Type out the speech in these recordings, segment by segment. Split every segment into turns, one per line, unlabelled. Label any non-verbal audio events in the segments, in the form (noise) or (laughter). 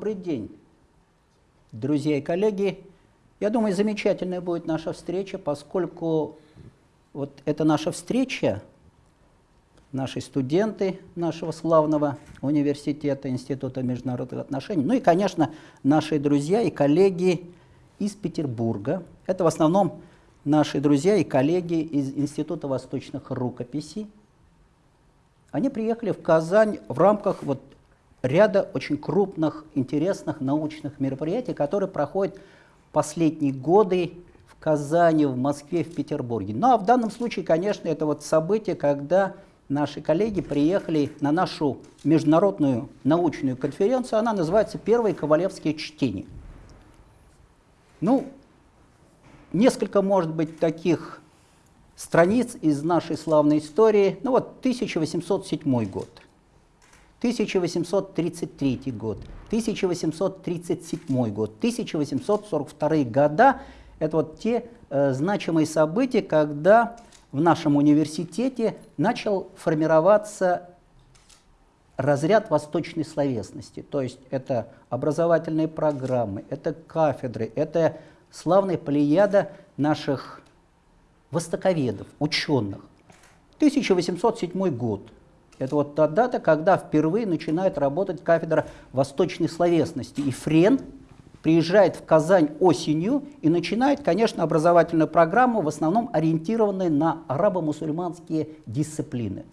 Добрый день, друзья и коллеги. Я думаю, замечательная будет наша встреча, поскольку вот эта наша встреча, наши студенты нашего славного университета, Института международных отношений, ну и, конечно, наши друзья и коллеги из Петербурга. Это в основном наши друзья и коллеги из Института восточных рукописей. Они приехали в Казань в рамках вот ряда очень крупных, интересных научных мероприятий, которые проходят последние годы в Казани, в Москве, в Петербурге. Ну а в данном случае, конечно, это вот событие, когда наши коллеги приехали на нашу международную научную конференцию. Она называется «Первые ковалевские чтения». Ну, несколько, может быть, таких страниц из нашей славной истории. Ну вот 1807 год. 1833 год, 1837 год, 1842 года – это вот те э, значимые события, когда в нашем университете начал формироваться разряд восточной словесности. То есть это образовательные программы, это кафедры, это славная плеяда наших востоковедов, ученых. 1807 год – это вот та дата, когда впервые начинает работать кафедра восточной словесности. И Френ приезжает в Казань осенью и начинает, конечно, образовательную программу, в основном ориентированную на арабо-мусульманские дисциплины.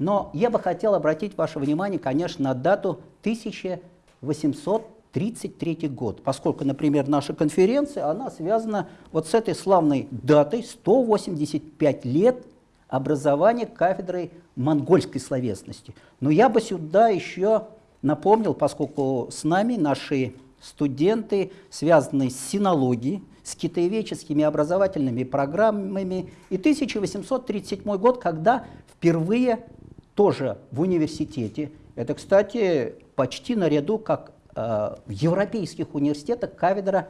Но я бы хотел обратить ваше внимание, конечно, на дату 1833 год, поскольку, например, наша конференция, она связана вот с этой славной датой, 185 лет образования кафедрой монгольской словесности. Но я бы сюда еще напомнил, поскольку с нами наши студенты, связанные с синологией, с китаеведческими образовательными программами, и 1837 год, когда впервые тоже в университете, это, кстати, почти наряду, как э, в европейских университетах, кафедра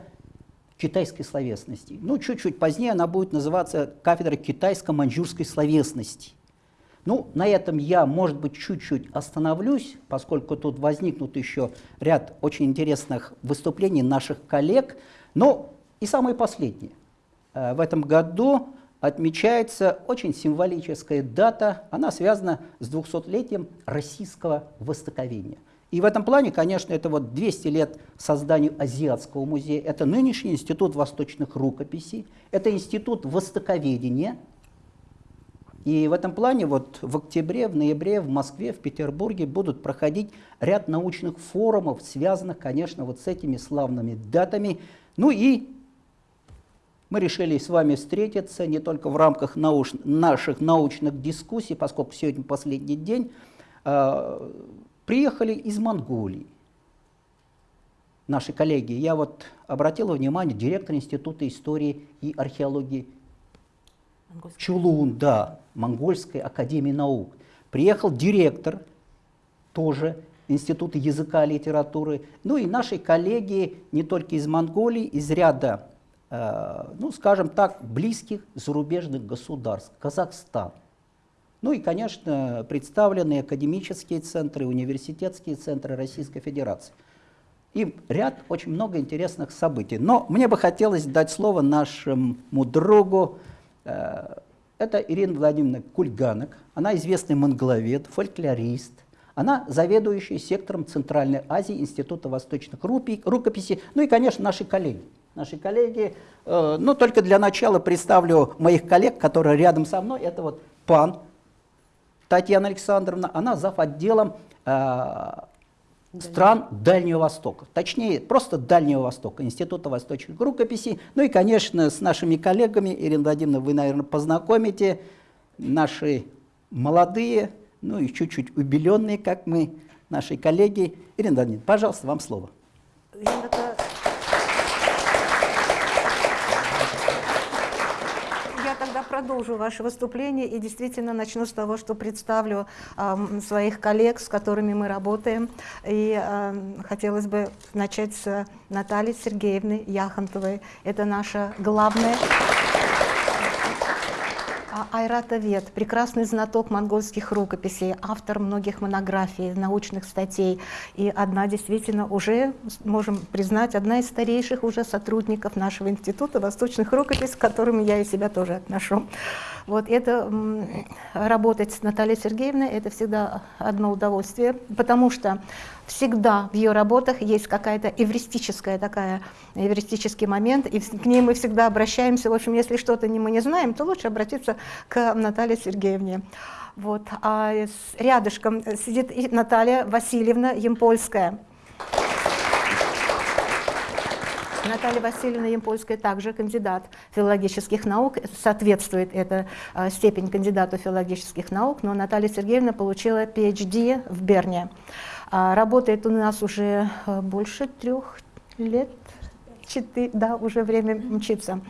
китайской словесности. Ну, чуть-чуть позднее она будет называться кафедра китайско-маньчжурской словесности. Ну, на этом я, может быть, чуть-чуть остановлюсь, поскольку тут возникнут еще ряд очень интересных выступлений наших коллег. Но и самое последнее. Э, в этом году отмечается очень символическая дата, она связана с 200-летием российского востоковения – и в этом плане, конечно, это вот 200 лет созданию Азиатского музея, это нынешний Институт восточных рукописей, это Институт востоковедения. И в этом плане вот в октябре, в ноябре в Москве, в Петербурге будут проходить ряд научных форумов, связанных, конечно, вот с этими славными датами. Ну и мы решили с вами встретиться не только в рамках науч наших научных дискуссий, поскольку сегодня последний день, а, приехали из Монголии. Наши коллеги, я вот обратила внимание, директор Института истории и археологии Чулун, да, Монгольской академии наук. Приехал директор тоже Института языка и литературы. Ну и наши коллеги не только из Монголии, из ряда, э, ну скажем так, близких зарубежных государств. Казахстан, ну и, конечно, представлены академические центры, университетские центры Российской Федерации. И ряд, очень много интересных событий. Но мне бы хотелось дать слово нашему другу. Э, это Ирина Владимировна Кульганок. Она известный монголовед, фольклорист. Она заведующая сектором Центральной Азии Института восточных рукописей. Ну и, конечно, наши коллеги. Наши коллеги. Э, но только для начала представлю моих коллег, которые рядом со мной. Это вот пан Татьяна Александровна, она зав. отделом э, стран Дальнего Востока, точнее, просто Дальнего Востока, Института восточных рукописей. Ну и, конечно, с нашими коллегами, Ирина Владимировна, вы, наверное, познакомите, наши молодые, ну и чуть-чуть убеленные, как мы, наши коллеги. Ирина Владимировна, пожалуйста, вам слово.
Я продолжу ваше выступление и действительно начну с того, что представлю э, своих коллег, с которыми мы работаем. И э, хотелось бы начать с Натальи Сергеевны Яхонтовой. Это наша главная... Айратовед, прекрасный знаток монгольских рукописей, автор многих монографий, научных статей. И одна действительно уже, можем признать, одна из старейших уже сотрудников нашего института восточных рукописей, к которым я и себя тоже отношу. Вот это работать с Натальей Сергеевной, это всегда одно удовольствие, потому что всегда в ее работах есть какая-то эвристическая такая, эвристический момент, и к ней мы всегда обращаемся. В общем, если что-то мы не знаем, то лучше обратиться к Наталье Сергеевне. Вот. А рядышком сидит Наталья Васильевна Емпольская. Наталья Васильевна Емпольская также кандидат филологических наук, соответствует эта степень кандидату филологических наук, но Наталья Сергеевна получила PhD в Берне. А, работает у нас уже э, больше трех лет, четыре, да, уже время мчится.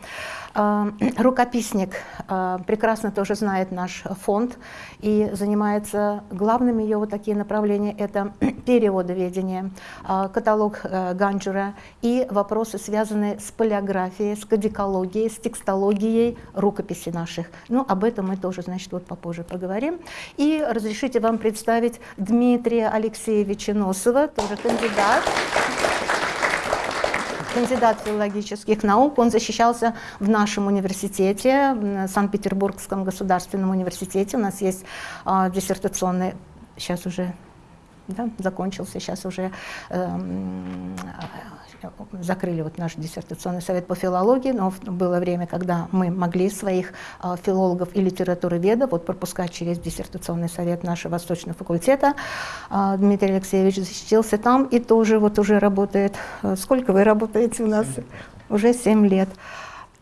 А, (clears throat) рукописник а, прекрасно тоже знает наш фонд и занимается главными вот такие направления – это (clears throat) переводоведение, а, каталог э, Ганджера и вопросы, связанные с палеографией, с кодикологией, с текстологией рукописи наших. Ну, об этом мы тоже, значит, вот попозже поговорим. И разрешите вам представить Дмитрия Алексеевича Носова, тоже кандидат кандидат филологических наук, он защищался в нашем университете, в Санкт-Петербургском государственном университете. У нас есть э, диссертационный, сейчас уже да, закончился, сейчас уже э, закрыли вот наш диссертационный совет по филологии, но было время, когда мы могли своих э, филологов и литературоведов вот пропускать через диссертационный совет нашего Восточного факультета. Э, Дмитрий Алексеевич защитился там и тоже вот уже работает. Э, сколько вы работаете у нас? Уже 7 лет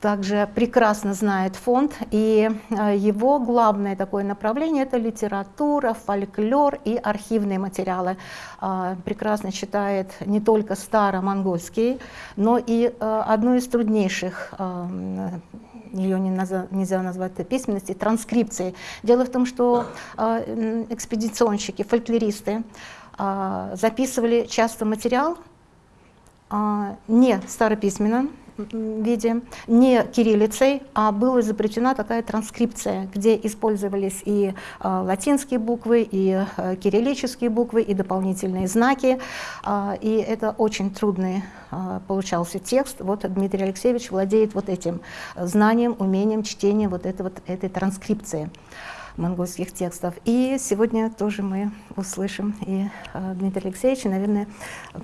также прекрасно знает фонд, и э, его главное такое направление – это литература, фольклор и архивные материалы. А, прекрасно читает не только старо-монгольский, но и э, одну из труднейших э, ее не нельзя назвать письменности, транскрипции. Дело в том, что экспедиционщики, фольклористы записывали часто материал не старописьменно, виде, не кириллицей, а была изобретена такая транскрипция, где использовались и э, латинские буквы, и э, кириллические буквы, и дополнительные знаки. Э, и это очень трудный получался текст. Вот Дмитрий Алексеевич владеет вот этим знанием, умением чтения вот, этой вот этой транскрипции монгольских текстов. И сегодня тоже мы услышим и э, Дмитрия Алексеевича, наверное,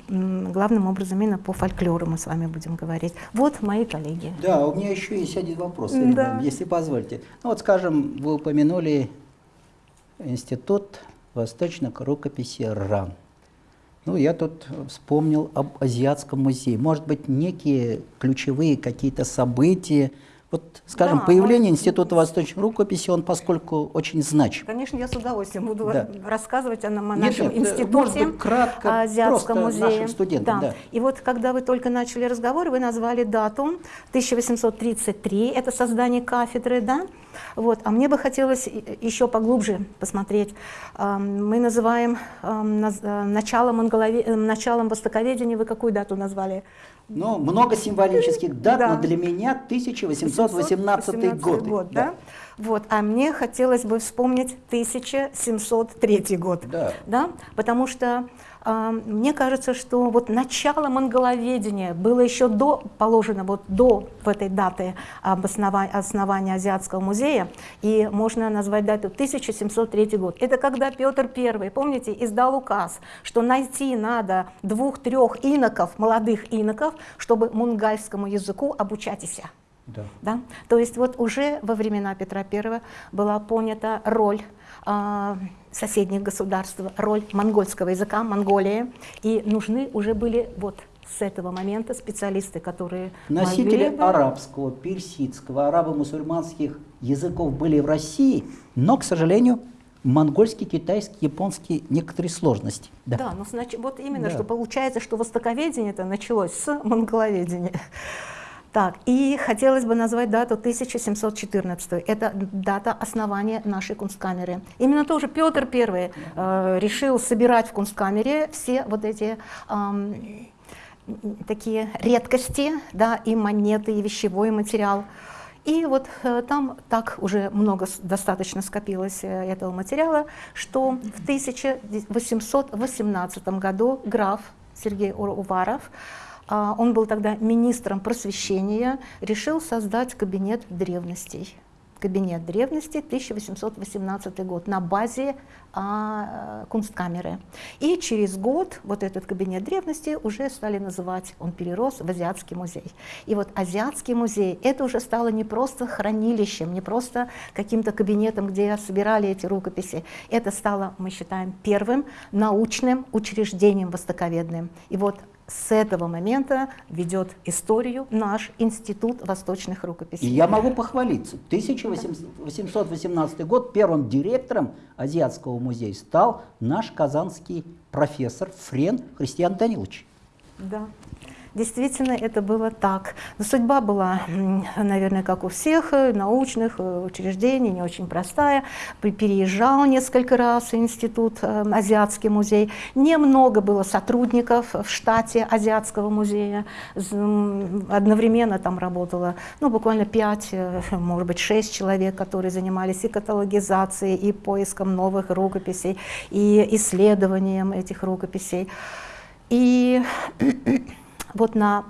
главным образом именно по фольклору мы с вами будем говорить. Вот мои коллеги.
Да, у меня еще есть один вопрос, да. если позволите. Ну вот, скажем, вы упомянули Институт восточной рукописи РАН. Ну, я тут вспомнил об Азиатском музее. Может быть, некие ключевые какие-то события, вот, скажем, да, появление может... Института восточной рукописи, он поскольку очень значим.
Конечно, я с удовольствием буду да. рассказывать о, нашем нет, э, институте, может быть, кратко, Азиатском музее. нашим
студентам. Да. Да.
И вот, когда вы только начали разговор, вы назвали дату 1833, это создание кафедры, да? Вот. А мне бы хотелось еще поглубже посмотреть. Мы называем э, началом, началом востоковедения, вы какую дату назвали?
Ну, много символических дат, да. но для меня 1818 год. год
да? Да? Вот, а мне хотелось бы вспомнить 1703 год, да. Да? потому что мне кажется, что вот начало монголоведения было еще до, положено вот до в этой даты основания, основания Азиатского музея, и можно назвать дату 1703 год. Это когда Петр I, помните, издал указ, что найти надо двух-трех иноков, молодых иноков, чтобы мунгальскому языку обучатися. Да. Да? То есть вот уже во времена Петра I была понята роль а, соседних государств, роль монгольского языка, Монголии, и нужны уже были вот с этого момента специалисты, которые
Носители бы... арабского, персидского, арабо-мусульманских языков были в России, но, к сожалению, монгольский, китайский, японский некоторые сложности.
Да, да но значит, вот именно, да. что получается, что востоковедение это началось с монголоведения. Так, и хотелось бы назвать дату 1714. Это дата основания нашей кунсткамеры. Именно тоже Петр I э, решил собирать в кунсткамере все вот эти э, такие редкости, да, и монеты, и вещевой материал. И вот э, там так уже много достаточно скопилось э, этого материала, что в 1818 году граф Сергей Уваров, он был тогда министром просвещения, решил создать кабинет древностей кабинет древности, 1818 год, на базе а, Кунсткамеры. И через год вот этот кабинет древности уже стали называть, он перерос в Азиатский музей. И вот Азиатский музей, это уже стало не просто хранилищем, не просто каким-то кабинетом, где собирали эти рукописи, это стало, мы считаем, первым научным учреждением востоковедным. И вот с этого момента ведет историю наш Институт восточных рукописей.
И я могу похвалиться. 1818 год первым директором Азиатского музея стал наш казанский профессор Френ Христиан Данилович.
Да. Действительно, это было так. Но судьба была, наверное, как у всех э, научных э, учреждений, не очень простая. Переезжал несколько раз институт, э, Азиатский музей. Немного было сотрудников в штате Азиатского музея. Одновременно там работало ну, буквально 5, может быть, 6 человек, которые занимались и каталогизацией, и поиском новых рукописей, и исследованием этих рукописей. И вот на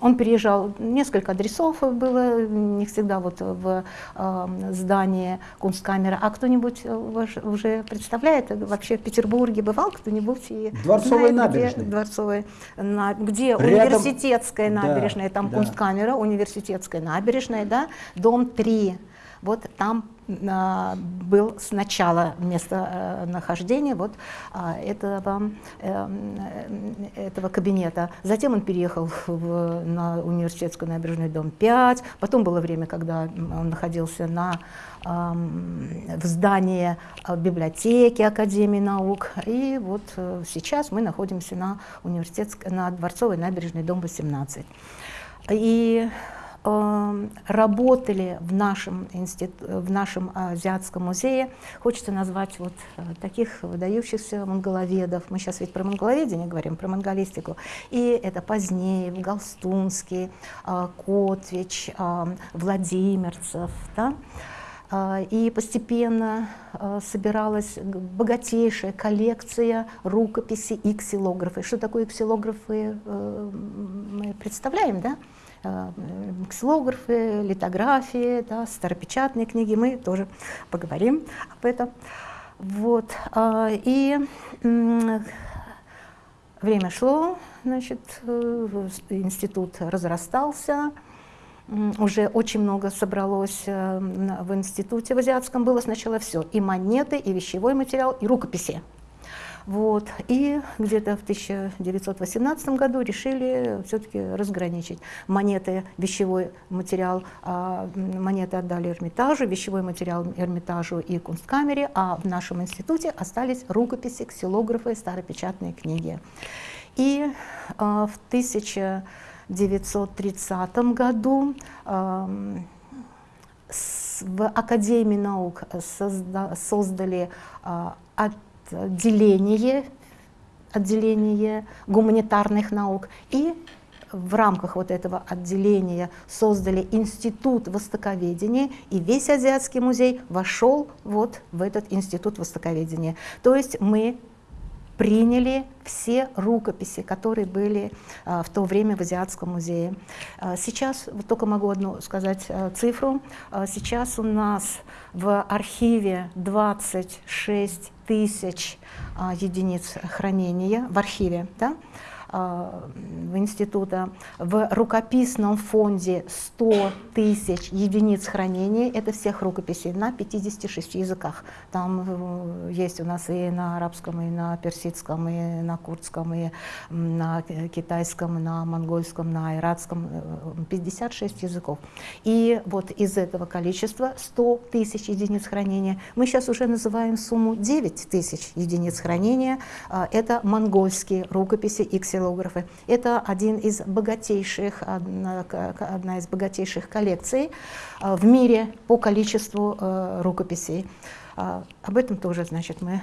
он переезжал, несколько адресов было, не всегда вот в э, здании Кунсткамера. А кто-нибудь э, уже представляет, вообще в Петербурге бывал кто-нибудь? И
Дворцовая набережная.
Где, Дворцовая, на, где Рядом, университетская набережная, да, там да. Кунсткамера, университетская набережная, да, дом 3. Вот там был сначала местонахождение вот а, этого, эм, этого кабинета. Затем он переехал (laughs) в, на университетскую набережную дом 5. Потом было время, когда он находился на, в здании а, библиотеки Академии наук. И вот э, сейчас мы находимся на, университетской, на Дворцовой набережной дом 18. И работали в нашем, институт, в нашем Азиатском музее. Хочется назвать вот э, таких выдающихся монголоведов. Мы сейчас ведь про монголоведение говорим, про монголистику. И это позднее, Галстунский, э, Котвич, э, Владимирцев. Да? И постепенно собиралась богатейшая коллекция рукописей и ксилографы. Что такое ксилографы, мы представляем, да? Э, ксилографы, литографии, да, старопечатные книги, мы тоже поговорим об этом. Вот. А, и время шло, значит, э, институт разрастался, уже очень много собралось э, в институте в Азиатском, было сначала все, и монеты, и вещевой материал, и рукописи. Вот. И где-то в 1918 году решили все-таки разграничить монеты, вещевой материал, а монеты отдали Эрмитажу, вещевой материал Эрмитажу и Кунсткамере, а в нашем институте остались рукописи, ксилографы, старопечатные книги. И а, в 1930 году а, в Академии наук созда создали а, отделение, отделение гуманитарных наук и в рамках вот этого отделения создали институт востоковедения, и весь Азиатский музей вошел вот в этот институт востоковедения. То есть мы приняли все рукописи, которые были а, в то время в Азиатском музее. А, сейчас, вот только могу одну сказать а, цифру, сейчас у нас в архиве 26 тысяч единиц хранения, в архиве, да, в института. В рукописном фонде 100 тысяч единиц хранения, это всех рукописей на 56 языках. Там э, есть у нас и на арабском, и на персидском, и на курдском, и на китайском, и на монгольском, на иратском, 56 э, языков. И вот из этого количества 100 тысяч единиц хранения мы сейчас уже называем сумму 9 тысяч единиц хранения. Это монгольские рукописи и ксилографы. Это один из богатейших, одна, одна из богатейших коллекций а, в мире по количеству э, рукописей. А, об этом тоже, значит, мы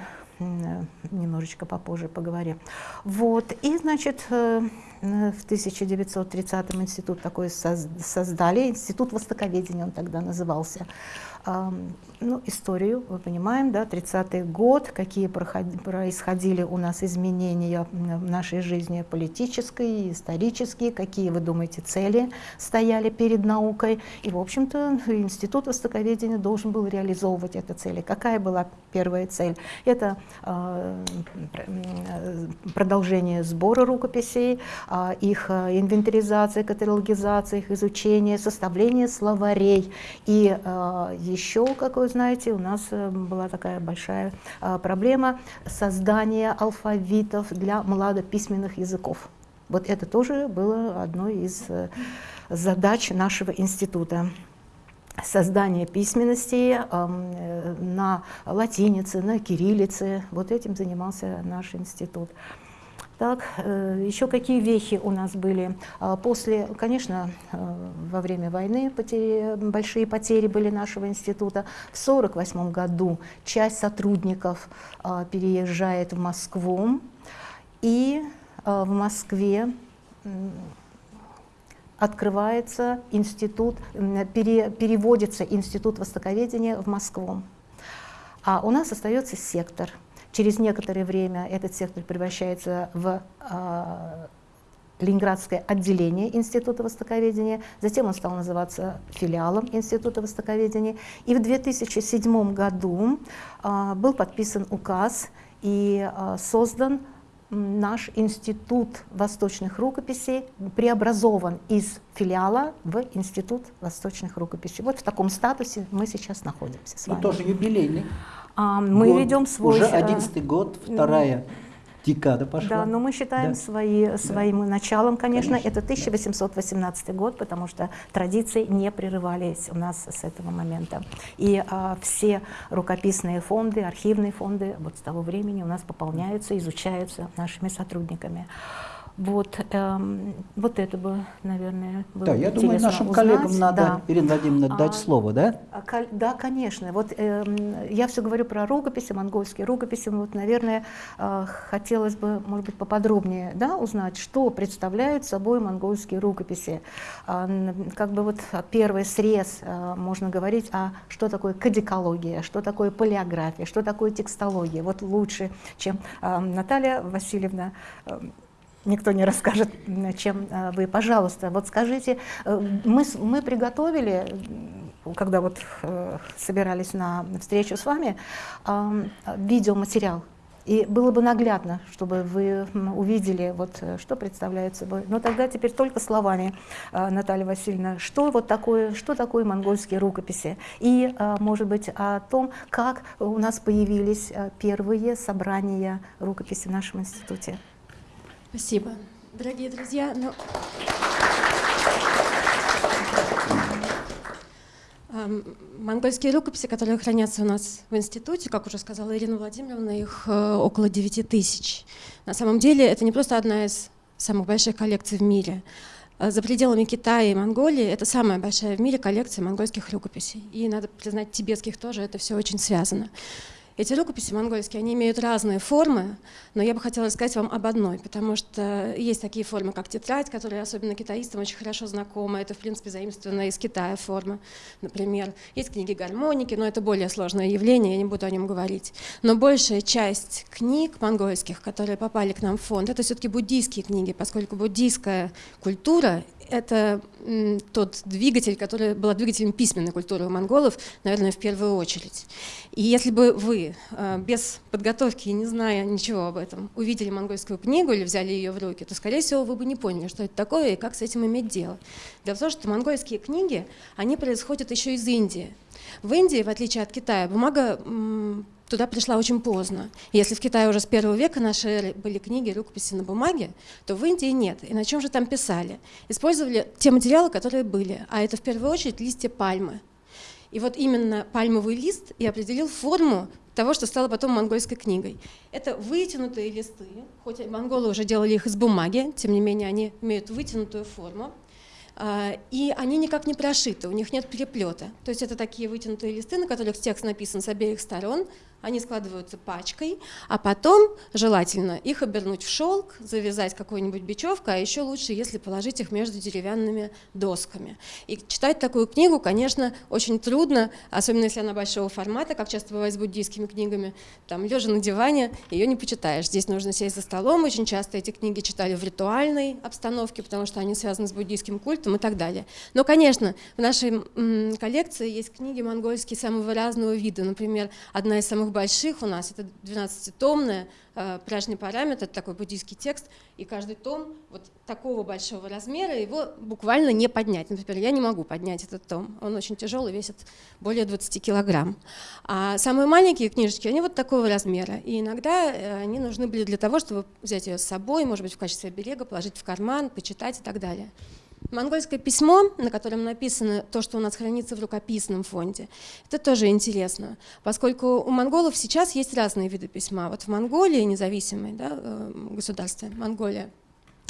немножечко попозже поговорим. Вот, и, значит, э, в 1930-м институт такой создали, институт востоковедения он тогда назывался ну, историю, мы понимаем, да, 30-й год, какие происходили у нас изменения в нашей жизни политической, исторические, какие, вы думаете, цели стояли перед наукой. И, в общем-то, Институт Востоковедения должен был реализовывать эти цели. Какая была первая цель? Это э, продолжение сбора рукописей, э, их инвентаризация, каталогизация, их изучение, составление словарей и э, еще, как знаете, у нас э, была такая большая а, проблема создания алфавитов для младописьменных языков. Вот это тоже было одной из э, задач нашего института создание письменности э, на латинице, на кириллице. Вот этим занимался наш институт. Так, э, еще какие вехи у нас были? А, после, конечно, э, во время войны потери, большие потери были нашего института. В 1948 году часть сотрудников а, переезжает в Москву, и а, в Москве открывается институт, пере, переводится институт востоковедения в Москву. А у нас остается сектор – Через некоторое время этот сектор превращается в э, Ленинградское отделение Института Востоковедения, затем он стал называться филиалом Института Востоковедения. И в 2007 году э, был подписан указ и э, создан наш Институт восточных рукописей, преобразован из филиала в Институт восточных рукописей. Вот в таком статусе мы сейчас находимся с вами.
И тоже юбилейный.
А, мы год, ведем свой...
Уже одиннадцатый год, вторая декада пошла.
Да, но мы считаем да. свои, своим да. началом, конечно, конечно, это 1818 да. год, потому что традиции не прерывались у нас с этого момента. И а, все рукописные фонды, архивные фонды вот с того времени у нас пополняются, изучаются нашими сотрудниками. Вот, эм, вот это бы, наверное, было
Да, я думаю, нашим
узнать.
коллегам надо, да. Ирина Владимировна, дать а, слово, да?
А, да, конечно. Вот эм, я все говорю про рукописи, монгольские рукописи. Вот, наверное, э, хотелось бы, может быть, поподробнее да, узнать, что представляют собой монгольские рукописи. Э, как бы вот первый срез, э, можно говорить, а что такое кадикология, что такое палеография, что такое текстология. Вот лучше, чем э, Наталья Васильевна э, никто не расскажет, чем э, вы. Пожалуйста, вот скажите, э, мы, мы приготовили, когда вот э, собирались на встречу с вами, видеоматериал. И было бы наглядно, чтобы вы увидели, вот, что представляет собой. Но тогда теперь только словами, Наталья Васильевна, что вот такое, что такое монгольские рукописи. И, может быть, о том, как у нас появились первые собрания рукописи в нашем институте.
Спасибо. Дорогие друзья, ну... Монгольские рукописи, которые хранятся у нас в институте, как уже сказала Ирина Владимировна, их э, около 9 тысяч. На самом деле это не просто одна из самых больших коллекций в мире. Э, за пределами Китая и Монголии это самая большая в мире коллекция монгольских рукописей. И, надо признать, тибетских тоже это все очень связано. Эти рукописи монгольские, они имеют разные формы, но я бы хотела рассказать вам об одной, потому что есть такие формы, как тетрадь, которые особенно китаистам очень хорошо знакомы. Это, в принципе, заимствованная из Китая форма, например. Есть книги гармоники, но это более сложное явление, я не буду о нем говорить. Но большая часть книг монгольских, которые попали к нам в фонд, это все-таки буддийские книги, поскольку буддийская культура это тот двигатель, который был двигателем письменной культуры у монголов, наверное, в первую очередь. И если бы вы э, без подготовки и не зная ничего об этом увидели монгольскую книгу или взяли ее в руки, то, скорее всего, вы бы не поняли, что это такое и как с этим иметь дело. Дело в том, что монгольские книги, они происходят еще из Индии. В Индии, в отличие от Китая, бумага туда пришла очень поздно. Если в Китае уже с первого века эры были книги, рукописи на бумаге, то в Индии нет. И на чем же там писали? Использовали те материалы, которые были, а это в первую очередь листья пальмы. И вот именно пальмовый лист и определил форму того, что стало потом монгольской книгой. Это вытянутые листы, хоть монголы уже делали их из бумаги, тем не менее они имеют вытянутую форму. А, и они никак не прошиты, у них нет переплета. То есть это такие вытянутые листы, на которых текст написан с обеих сторон, они складываются пачкой, а потом желательно их обернуть в шелк, завязать какой-нибудь бечевкой, а еще лучше, если положить их между деревянными досками. И читать такую книгу, конечно, очень трудно, особенно если она большого формата, как часто бывает с буддийскими книгами. Там, лежа на диване, ее не почитаешь. Здесь нужно сесть за столом. Очень часто эти книги читали в ритуальной обстановке, потому что они связаны с буддийским культом и так далее. Но, конечно, в нашей коллекции есть книги монгольские самого разного вида. Например, одна из самых самых больших у нас, это 12-томная, э, пляжный параметр, такой буддийский текст, и каждый том вот такого большого размера, его буквально не поднять. Например, я не могу поднять этот том, он очень тяжелый, весит более 20 килограмм. А самые маленькие книжечки, они вот такого размера, и иногда э, они нужны были для того, чтобы взять ее с собой, может быть, в качестве берега, положить в карман, почитать и так далее. Монгольское письмо, на котором написано то, что у нас хранится в рукописном фонде, это тоже интересно, поскольку у монголов сейчас есть разные виды письма. Вот в Монголии, независимой да, э, государстве, Монголия,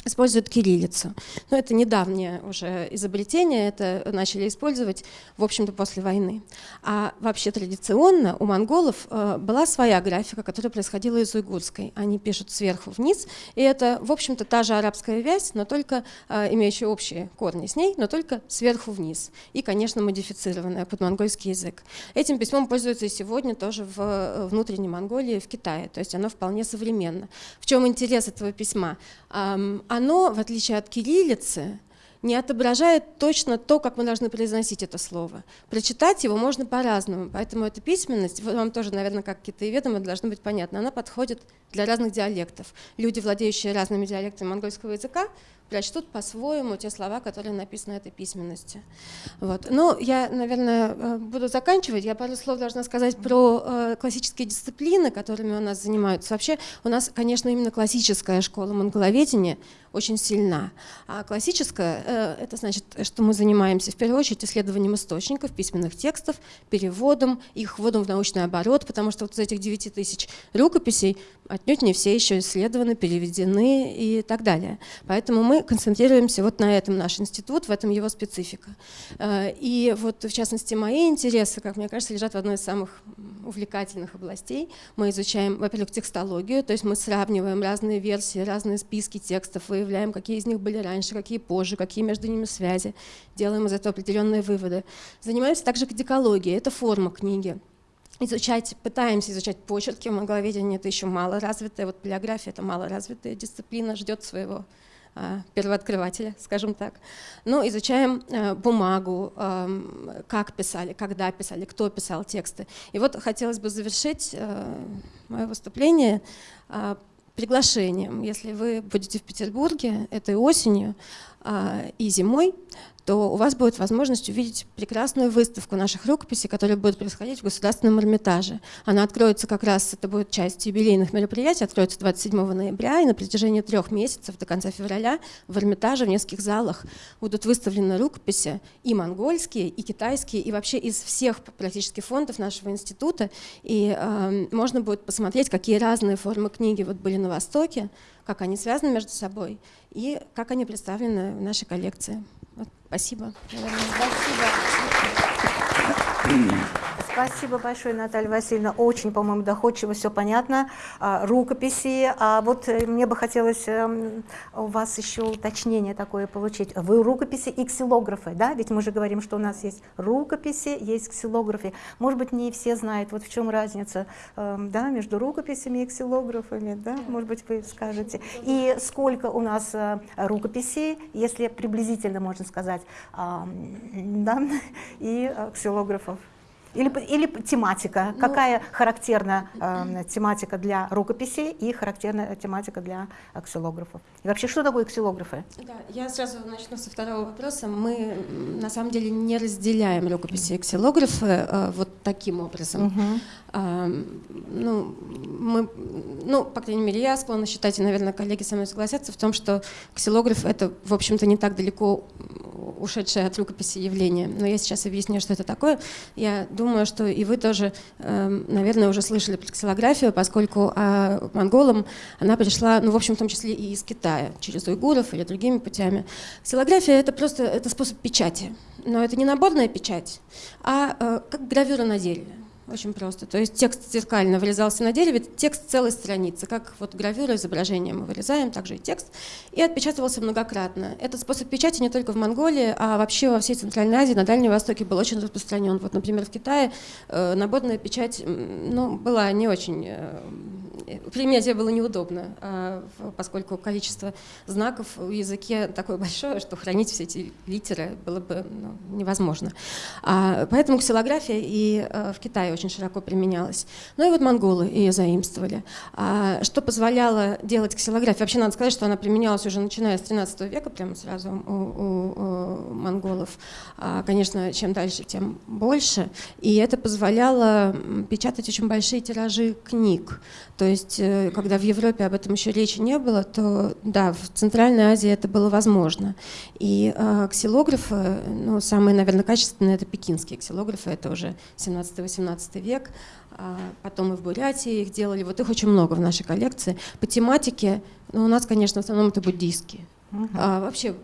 используют кириллицу. Но это недавнее уже изобретение, это начали использовать, в общем-то, после войны. А вообще традиционно у монголов э, была своя графика, которая происходила из уйгурской. Они пишут сверху вниз, и это, в общем-то, та же арабская вязь, но только э, имеющая общие корни с ней, но только сверху вниз. И, конечно, модифицированная под монгольский язык. Этим письмом пользуются и сегодня тоже в э, внутренней Монголии, в Китае. То есть оно вполне современно. В чем интерес этого письма? Оно, в отличие от кириллицы, не отображает точно то, как мы должны произносить это слово. Прочитать его можно по-разному, поэтому эта письменность, вам тоже, наверное, как китаеведам, должно быть понятно, она подходит для разных диалектов. Люди, владеющие разными диалектами монгольского языка, прочтут по-своему те слова, которые написаны этой письменности. Вот. Ну, я, наверное, э, буду заканчивать. Я пару слов должна сказать про э, классические дисциплины, которыми у нас занимаются. Вообще, у нас, конечно, именно классическая школа монголоведения очень сильна. А классическая э, — это значит, что мы занимаемся в первую очередь исследованием источников, письменных текстов, переводом, их вводом в научный оборот, потому что вот из этих 9 тысяч рукописей отнюдь не все еще исследованы, переведены и так далее. Поэтому мы концентрируемся вот на этом наш институт, в этом его специфика. Э, и вот, в частности, мои интересы, как мне кажется, лежат в одной из самых увлекательных областей. Мы изучаем, во-первых, текстологию, то есть мы сравниваем разные версии, разные списки текстов, выявляем, какие из них были раньше, какие позже, какие между ними связи, делаем из этого определенные выводы. Занимаемся также кодикологией, это форма книги изучать, пытаемся изучать почерки, монголоведение это еще мало развитая, вот полиография это мало развитая дисциплина, ждет своего первооткрывателя, скажем так. Но изучаем э, бумагу, э, как писали, когда писали, кто писал тексты. И вот хотелось бы завершить э, мое выступление э, приглашением. Если вы будете в Петербурге этой осенью э, и зимой, то у вас будет возможность увидеть прекрасную выставку наших рукописей, которая будет происходить в Государственном Эрмитаже. Она откроется как раз, это будет часть юбилейных мероприятий, откроется 27 ноября, и на протяжении трех месяцев до конца февраля в Эрмитаже в нескольких залах будут выставлены рукописи и монгольские, и китайские, и вообще из всех практически фондов нашего института. И э, можно будет посмотреть, какие разные формы книги вот были на Востоке, как они связаны между собой и как они представлены в нашей коллекции. Вот, спасибо.
Спасибо. Спасибо большое, Наталья Васильевна. Очень, по-моему, доходчиво, все понятно. А, рукописи. А вот э, мне бы хотелось эм, у вас еще уточнение такое получить. Вы рукописи и ксилографы, да? Ведь мы же говорим, что у нас есть рукописи, есть ксилографы. Может быть, не все знают, вот в чем разница эм, да, между рукописями и ксилографами, да? Может быть, вы скажете. И сколько у нас э, рукописей, если приблизительно можно сказать, да, (laughs) и э, ксилографов? Или, или тематика, ну, какая характерна э, тематика для рукописей и характерная тематика для аксилографов. И вообще, что такое аксилографы?
Да, я сразу начну со второго вопроса. Мы на самом деле не разделяем рукописи и аксилографы э, вот таким образом. Угу. Ну, мы, ну, по крайней мере, я склонна считать, и, наверное, коллеги со мной согласятся в том, что ксилограф — это, в общем-то, не так далеко ушедшее от рукописи явление. Но я сейчас объясню, что это такое. Я думаю, что и вы тоже, наверное, уже слышали про ксилографию, поскольку а, монголам она пришла, ну, в общем, в том числе и из Китая, через уйгуров или другими путями. Ксилография — это просто это способ печати. Но это не наборная печать, а э, как гравюра на дереве. Очень просто. То есть текст зеркально вырезался на дереве, текст целой страницы, как вот гравюра изображения мы вырезаем, также и текст, и отпечатывался многократно. Этот способ печати не только в Монголии, а вообще во всей Центральной Азии, на Дальнем Востоке был очень распространен. Вот, например, в Китае э, наборная печать ну, была не очень... Э, применять ее было неудобно, э, поскольку количество знаков в языке такое (laughs) большое, что хранить все эти литеры было бы ну, невозможно. А, поэтому ксилография и э, в Китае очень широко применялась. Ну и вот монголы ее заимствовали. А, что позволяло делать ксилографию? Вообще надо сказать, что она применялась уже начиная с 13 века, прямо сразу у, у, у монголов. А, конечно, чем дальше, тем больше. И это позволяло печатать очень большие тиражи книг. То есть, э, когда в Европе об этом еще речи не было, то да, в Центральной Азии это было возможно. И э, ксилографы, ну, самые, наверное, качественные это пекинские ксилографы, это уже 17-18 век. А потом и в Бурятии их делали. Вот их очень много в нашей коллекции. По тематике, ну, у нас, конечно, в основном это буддийские. Uh-huh. А, вообще,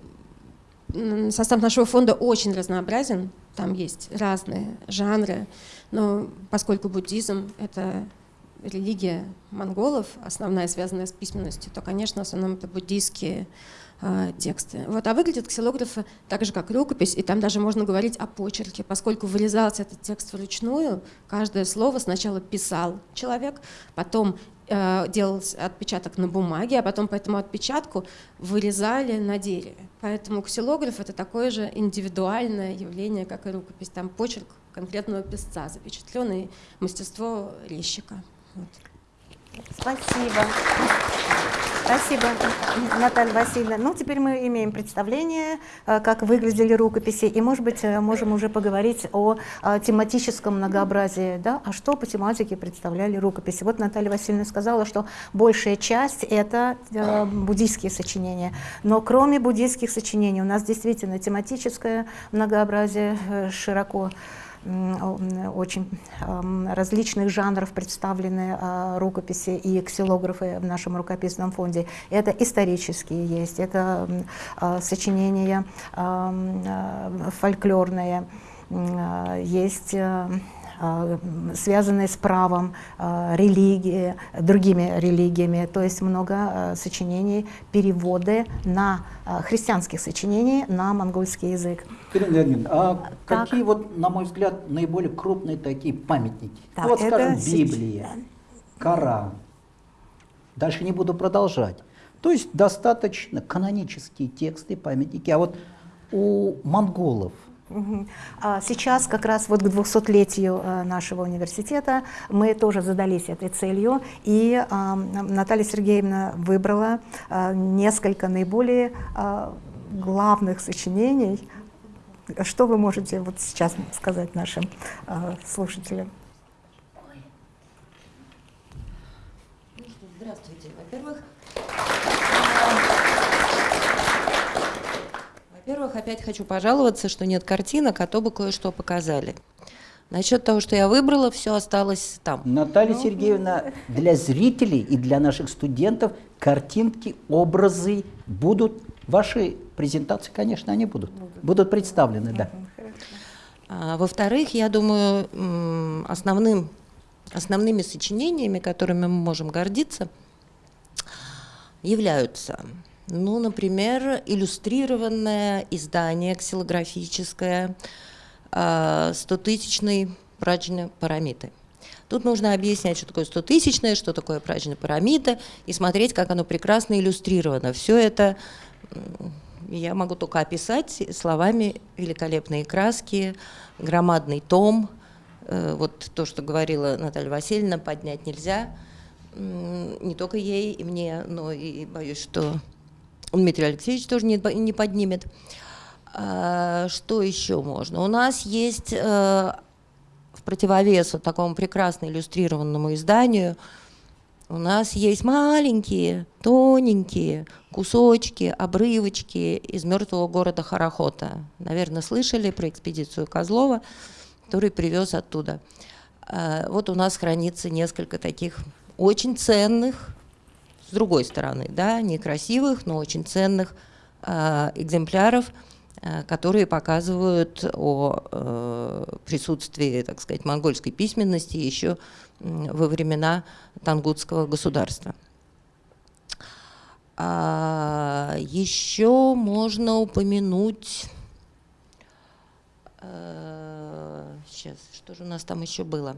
состав нашего фонда очень разнообразен. Там есть разные жанры. Но поскольку буддизм — это религия монголов, основная, связанная с письменностью, то, конечно, в основном это буддийские э, тексты. Вот, а выглядят ксилографы так же, как рукопись, и там даже можно говорить о почерке, поскольку вырезался этот текст вручную, каждое слово сначала писал человек, потом э, делал отпечаток на бумаге, а потом по этому отпечатку вырезали на дереве. Поэтому ксилограф — это такое же индивидуальное явление, как и рукопись. Там почерк конкретного писца, запечатленное мастерство резчика.
Спасибо. Спасибо, Наталья Васильевна. Ну, теперь мы имеем представление, э, как выглядели рукописи, и, может быть, э, можем уже поговорить о, о тематическом многообразии, да, а что по тематике представляли рукописи. Вот Наталья Васильевна сказала, что большая часть — это э, буддийские сочинения, но кроме буддийских сочинений у нас действительно тематическое многообразие э, широко очень различных жанров представлены а, рукописи и ксилографы в нашем рукописном фонде. Это исторические есть, это а, сочинения а, фольклорные, есть а, связанные с правом, а, религии, другими религиями. То есть много а, сочинений, переводы на христианских сочинений на монгольский язык.
Ирина Леонидовна, а так. какие вот, на мой взгляд, наиболее крупные такие памятники?
Так,
вот, скажем. Библия, Коран. Дальше не буду продолжать. То есть достаточно канонические тексты, памятники. А вот у монголов
Сейчас как раз вот к 200-летию э, нашего университета мы тоже задались этой целью, и Наталья Сергеевна выбрала э, несколько наиболее э, главных сочинений. Что вы можете вот сейчас сказать нашим слушателям?
Здравствуйте. Во-первых, во-первых, опять хочу пожаловаться, что нет картинок, а то бы кое-что показали. Насчет того, что я выбрала, все осталось там.
Наталья ну, Сергеевна, для зрителей и для наших студентов картинки, образы будут. Ваши презентации, конечно, они будут. Будут, будут представлены, да.
А, Во-вторых, я думаю, основным, основными сочинениями, которыми мы можем гордиться, являются ну, например, иллюстрированное издание ксилографическое 100-тысячной а, праджны парамиты. Тут нужно объяснять, что такое 100-тысячная, что такое праджна парамита, и смотреть, как оно прекрасно иллюстрировано. Все это я могу только описать словами великолепные краски, громадный том, э, вот то, что говорила Наталья Васильевна, поднять нельзя, не только ей и мне, но и боюсь, что Дмитрий Алексеевич тоже не, не поднимет. А, что еще можно? У нас есть э, в противовес вот такому прекрасно иллюстрированному изданию, у нас есть маленькие, тоненькие кусочки, обрывочки из мертвого города Харахота. Наверное, слышали про экспедицию Козлова, который привез оттуда. А, вот у нас хранится несколько таких очень ценных с другой стороны, да, некрасивых, но очень ценных э, экземпляров э, которые показывают о э, присутствии, так сказать, монгольской письменности еще во времена Тангутского государства. А еще можно упомянуть, сейчас, что же у нас там еще было?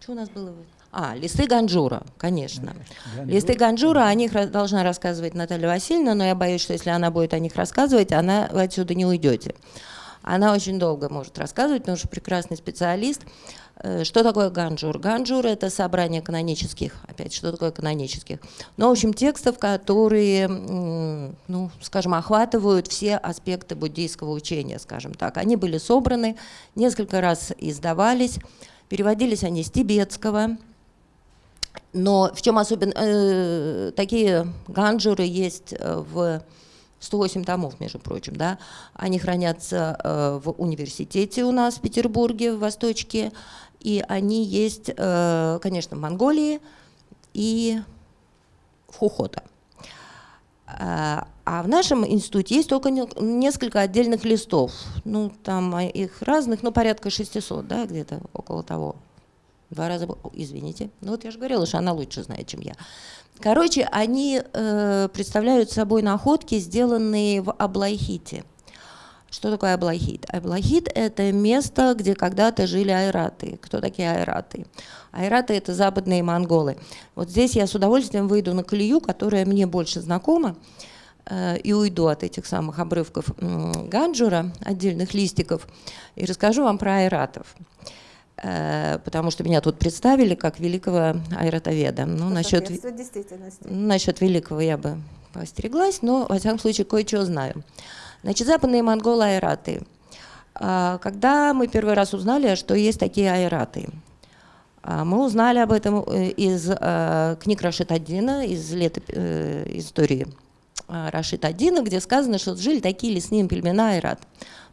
Что у нас было? А, листы Ганджура, конечно. Ганджур. Листы Ганджура, о них должна рассказывать Наталья Васильевна, но я боюсь, что если она будет о них рассказывать, она вы отсюда не уйдете. Она очень долго может рассказывать, потому что прекрасный специалист. Э, что такое ганджур? Ганджур – это собрание канонических, опять, что такое канонических? Ну, в общем, текстов, которые, ну, скажем, охватывают все аспекты буддийского учения, скажем так. Они были собраны, несколько раз издавались, переводились они с тибетского, но в чем особенно... Э, такие ганджуры есть э, в 108 томов, между прочим, да, они хранятся э, в университете у нас в Петербурге, в Восточке, и они есть, э, конечно, в Монголии и в Хухота. А, а в нашем институте есть только несколько отдельных листов, ну, там их разных, ну, порядка 600, да, где-то около того. Два раза, извините. Ну вот я же говорила, что она лучше знает, чем я. Короче, они э, представляют собой находки, сделанные в Аблайхите. Что такое Аблайхит? Аблайхит – это место, где когда-то жили айраты. Кто такие айраты? Айраты – это западные монголы. Вот здесь я с удовольствием выйду на колею, которая мне больше знакома, э, и уйду от этих самых обрывков Ганджура, отдельных листиков, и расскажу вам про айратов. Э, потому что меня тут представили как великого айратоведа. Ну, насчет, насчет великого я бы постереглась, но, во всяком случае, кое-что знаю. Значит, западные монголы айраты. А, когда мы первый раз узнали, что есть такие айраты, а, мы узнали об этом э, из э, книг Рашид Аддина, из летоп... истории Рашид Аддина, где сказано, что жили такие лесные племена айрат.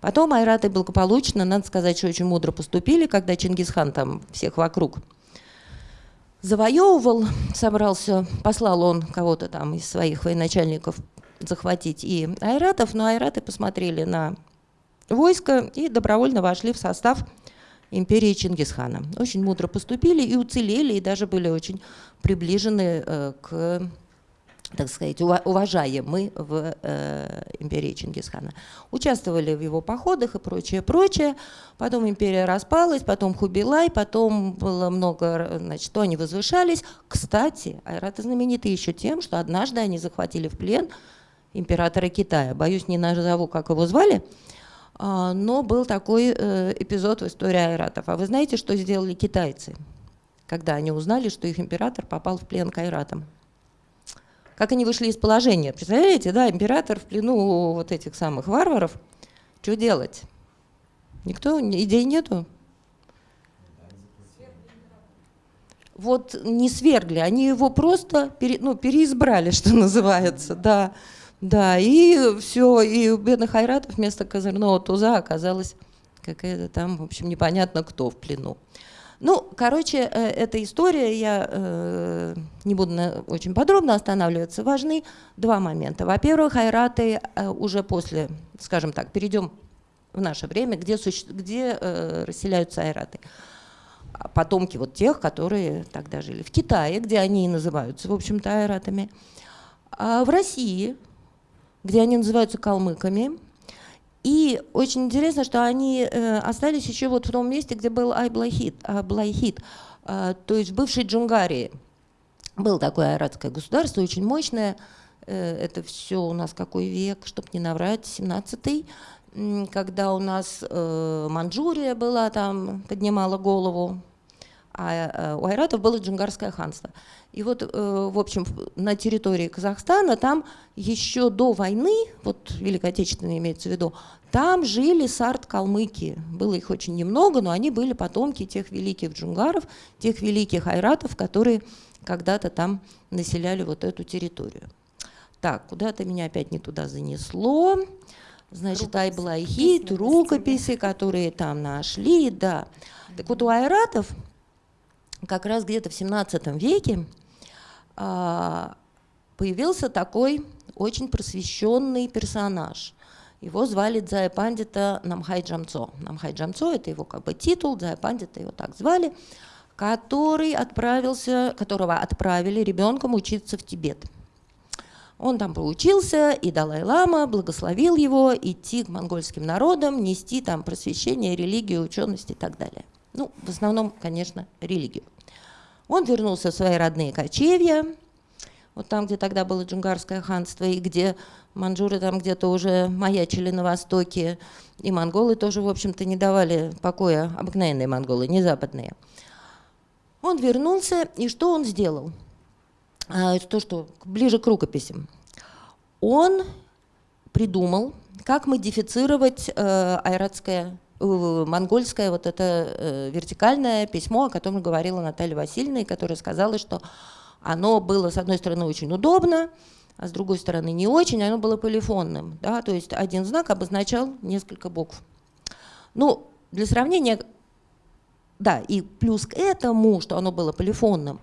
Потом айраты благополучно, надо сказать, что очень мудро поступили, когда Чингисхан там всех вокруг завоевывал, собрался, послал он кого-то там из своих военачальников захватить и айратов, но айраты посмотрели на войско и добровольно вошли в состав империи Чингисхана. Очень мудро поступили и уцелели, и даже были очень приближены э, к так сказать, уважаемы в э, империи Чингисхана. Участвовали в его походах и прочее, прочее. Потом империя распалась, потом Хубилай, потом было много, значит, что они возвышались. Кстати, айраты знамениты еще тем, что однажды они захватили в плен императора Китая. Боюсь, не назову, как его звали, а, но был такой э, эпизод в истории айратов. А вы знаете, что сделали китайцы, когда они узнали, что их император попал в плен к айратам? Как они вышли из положения. Представляете, да, император в плену вот этих самых варваров. Что делать? Никто, идей нету? Вот не свергли, они его просто пере, ну, переизбрали, (laughs) что называется, да. Да, и все, и у бедных айратов вместо козырного туза оказалась какая-то там, в общем, непонятно кто в плену. Ну, короче, э, эта история, я э, не буду очень подробно останавливаться, важны два момента. Во-первых, айраты э, уже после, скажем так, перейдем в наше время, где, где расселяются айраты. А потомки вот тех, которые тогда жили в Китае, где они и называются, в общем-то, айратами. А в России, где они называются калмыками, и очень интересно, что они э, остались еще вот в том месте, где был Айблайхит, Аблайхит, э, то есть бывшей Джунгарии. Был такое айратское государство, очень мощное. Э, это все у нас какой век, чтобы не наврать, 17-й, когда у нас Манчжурия была там, поднимала голову, а э, у айратов было Джунгарское ханство. И вот, э, в общем, на территории Казахстана там еще до войны, вот Великой Отечественной имеется в виду, там жили сарт-калмыки. Было их очень немного, но они были потомки тех великих джунгаров, тех великих айратов, которые когда-то там населяли вот эту территорию. Так, куда-то меня опять не туда занесло. Значит, Айблайхит, рукописи, которые там нашли, да. Так вот у айратов как раз где-то в 17 веке а, появился такой очень просвещенный персонаж. Его звали Дзая Пандита Намхай Джамцо. Намхай Джамцо – это его как бы титул, Дзая Пандита его так звали, который отправился, которого отправили ребенком учиться в Тибет. Он там поучился, и Далай-Лама благословил его идти к монгольским народам, нести там просвещение, религию, ученость и так далее. Ну, в основном, конечно, религию. Он вернулся в свои родные кочевья, вот там, где тогда было Джунгарское ханство, и где манжуры там где-то уже маячили на востоке, и монголы тоже, в общем-то, не давали покоя, обыкновенные монголы, не западные. Он вернулся, и что он сделал? А, то, что ближе к рукописям. Он придумал, как модифицировать э, айратское, монгольское вот это э, вертикальное письмо, о котором говорила Наталья Васильевна, и которая сказала, что оно было, с одной стороны, очень удобно, а с другой стороны не очень, оно было полифонным. Да? То есть один знак обозначал несколько букв. Ну, для сравнения, да, и плюс к этому, что оно было полифонным,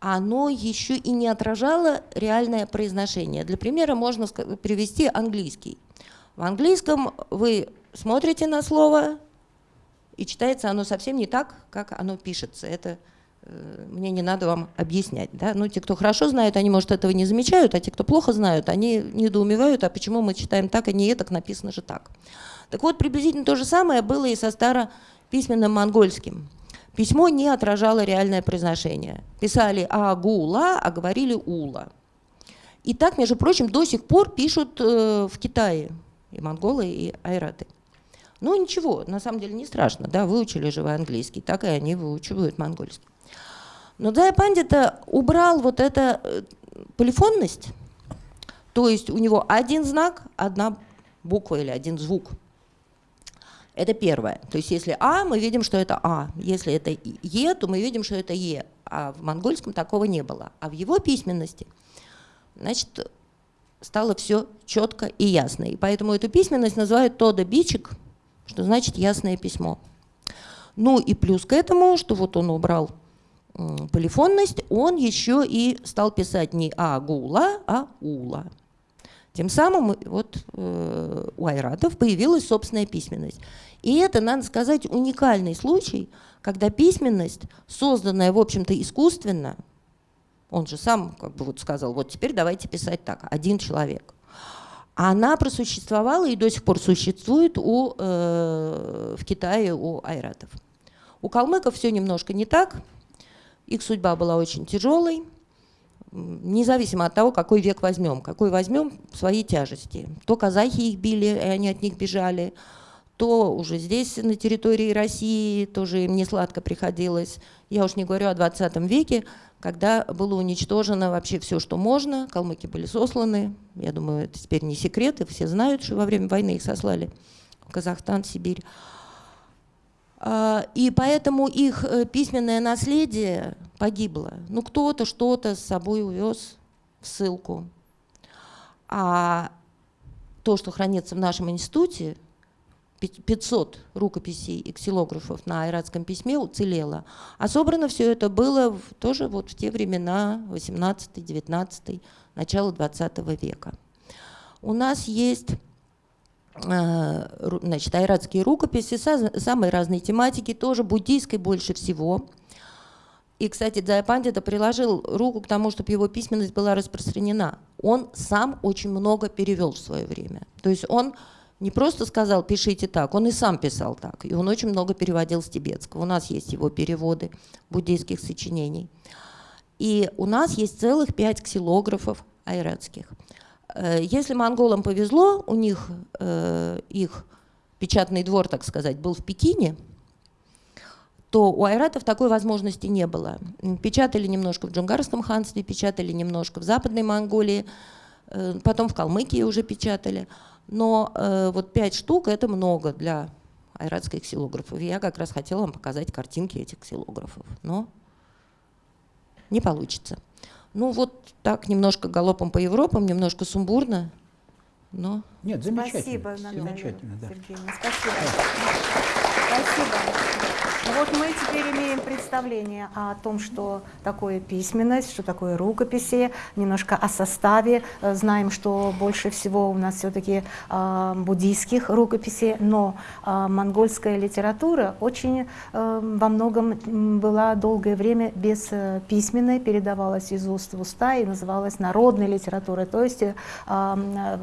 оно еще и не отражало реальное произношение. Для примера можно привести английский. В английском вы смотрите на слово, и читается оно совсем не так, как оно пишется. Это Э, мне не надо вам объяснять. Да? Ну, те, кто хорошо знают, они, может, этого не замечают, а те, кто плохо знают, они недоумевают, а почему мы читаем так, а не так, написано же так. Так вот, приблизительно то же самое было и со старописьменным монгольским. Письмо не отражало реальное произношение. Писали «агула», а говорили «ула». И так, между прочим, до сих пор пишут э, в Китае и монголы, и айраты. Ну ничего, на самом деле не страшно, да, выучили же вы английский, так и они выучивают монгольский. Но Дзая Пандита убрал вот эту э, полифонность, то есть у него один знак, одна буква или один звук. Это первое. То есть если А, мы видим, что это А. Если это Е, то мы видим, что это Е. А в монгольском такого не было. А в его письменности, значит, стало все четко и ясно. И поэтому эту письменность называют Тода Бичик, что значит ясное письмо. Ну и плюс к этому, что вот он убрал полифонность, он еще и стал писать не агула, а ула. Тем самым вот э, у айратов появилась собственная письменность. И это, надо сказать, уникальный случай, когда письменность, созданная, в общем-то, искусственно, он же сам как бы вот сказал, вот теперь давайте писать так, один человек. Она просуществовала и до сих пор существует у, э, в Китае у айратов. У калмыков все немножко не так, их судьба была очень тяжелой, независимо от того, какой век возьмем. Какой возьмем, свои тяжести. То казахи их били, и они от них бежали, то уже здесь, на территории России, тоже им не сладко приходилось. Я уж не говорю о 20 веке, когда было уничтожено вообще все, что можно. Калмыки были сосланы. Я думаю, это теперь не секрет, и все знают, что во время войны их сослали в Казахстан, Сибирь. А, и поэтому их э, письменное наследие погибло. Ну, кто-то что-то с собой увез в ссылку. А то, что хранится в нашем институте, 500 рукописей и ксилографов на айратском письме уцелело. А собрано все это было в, тоже вот в те времена, 18-19, начало 20 века. У нас есть Э, значит, айратские рукописи самой разной тематики, тоже буддийской больше всего. И, кстати, Дзая Пандита приложил руку к тому, чтобы его письменность была распространена. Он сам очень много перевел в свое время. То есть он не просто сказал «пишите так», он и сам писал так. И он очень много переводил с тибетского. У нас есть его переводы буддийских сочинений. И у нас есть целых пять ксилографов айратских – Э, если монголам повезло, у них э, их печатный двор, так сказать, был в Пекине, то у айратов такой возможности не было. Печатали немножко в Джунгарском ханстве, печатали немножко в Западной Монголии, э, потом в Калмыкии уже печатали. Но вот пять штук – это много для айратских ксилографов. Я как раз хотела вам показать картинки этих ксилографов, но не получится. Ну вот так немножко галопом по Европам, немножко сумбурно, но...
Нет, замечательно.
Спасибо,
Наталья
замечательно,
да.
Сергеевна. Спасибо. Спасибо. Ну вот мы теперь имеем представление о том, что такое письменность, что такое рукописи, немножко о составе. Э, знаем, что больше всего у нас все-таки э, буддийских рукописей, но э, монгольская литература очень э, во многом была долгое время без э, письменной, передавалась из уст в уста и называлась народной литературой, то есть э,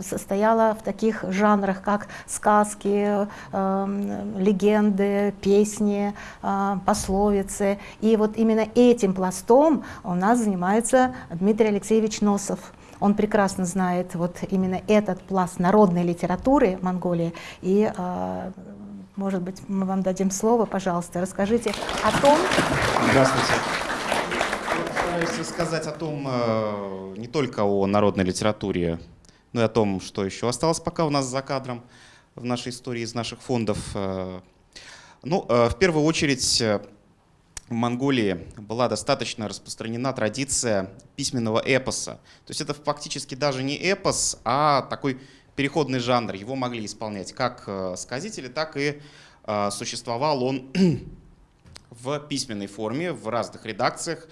состояла в таких жанрах, как сказки, э, легенды, песни, а, пословицы. И вот именно этим пластом у нас занимается Дмитрий Алексеевич Носов. Он прекрасно знает вот именно этот пласт народной литературы Монголии. И, а, может быть, мы вам дадим слово, пожалуйста, расскажите о том...
Здравствуйте. Постараюсь рассказать о том, э, не только о народной литературе, но и о том, что еще осталось пока у нас за кадром в нашей истории из наших фондов. Ну, э, в первую очередь, э, в Монголии была достаточно распространена традиция письменного эпоса. То есть это фактически даже не эпос, а такой переходный жанр. Его могли исполнять как э, сказители, так и существовал он (clears throat) в письменной форме, в разных редакциях.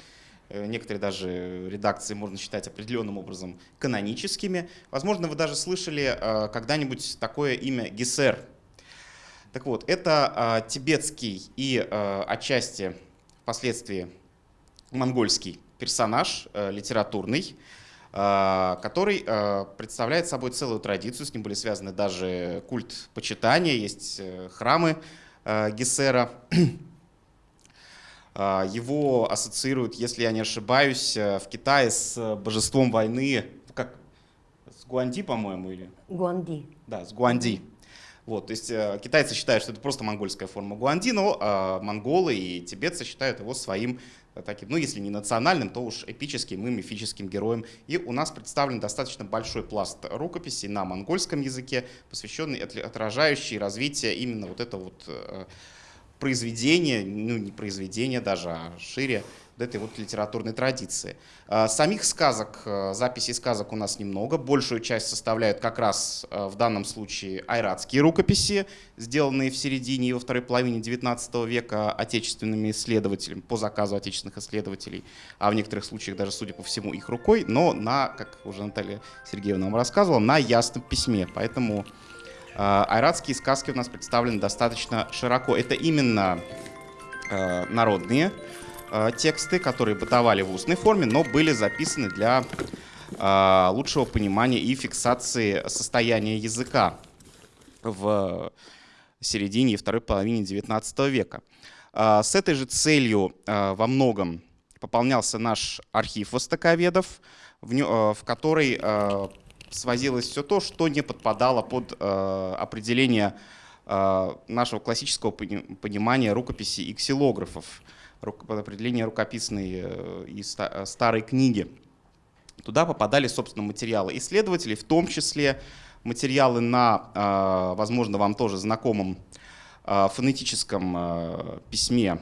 Некоторые даже редакции можно считать определенным образом каноническими. Возможно, вы даже слышали когда-нибудь такое имя Гессер. Так вот, это а, тибетский и а, отчасти впоследствии монгольский персонаж а, литературный, а, который представляет собой целую традицию, с ним были связаны даже культ почитания, есть а, храмы Гессера. Его ассоциируют, если я не ошибаюсь, в Китае с божеством войны, как с Гуанди, по-моему, или?
Гуанди.
Да, с Гуанди. Вот, то есть э, китайцы считают, что это просто монгольская форма гуанди, но э, монголы и тибетцы считают его своим э, таким, ну если не национальным, то уж эпическим и мифическим героем. И у нас представлен достаточно большой пласт рукописей на монгольском языке, посвященный, отражающий развитие именно вот этого вот э, произведения, ну не произведения даже, а шире этой вот литературной традиции. А, самих сказок, э, записей сказок у нас немного. Большую часть составляют как раз э, в данном случае айратские рукописи, сделанные в середине и во второй половине XIX века отечественными исследователями, по заказу отечественных исследователей, а в некоторых случаях даже, судя по всему, их рукой, но на, как уже Наталья Сергеевна вам рассказывала, на ясном письме. Поэтому айратские сказки у нас представлены достаточно широко. Это именно народные Э, тексты, которые бытовали в устной форме, но были записаны для э, лучшего понимания и фиксации состояния языка в середине и второй половине XIX века. Э, с этой же целью во многом пополнялся наш архив востоковедов, в который свозилось все то, что не подпадало под определение нашего классического понимания рукописи и ксилографов под определение рукописной э, и э, старой книги. Туда попадали, собственно, материалы исследователей, в том числе материалы на, э, возможно, вам тоже знакомом фонетическом письме,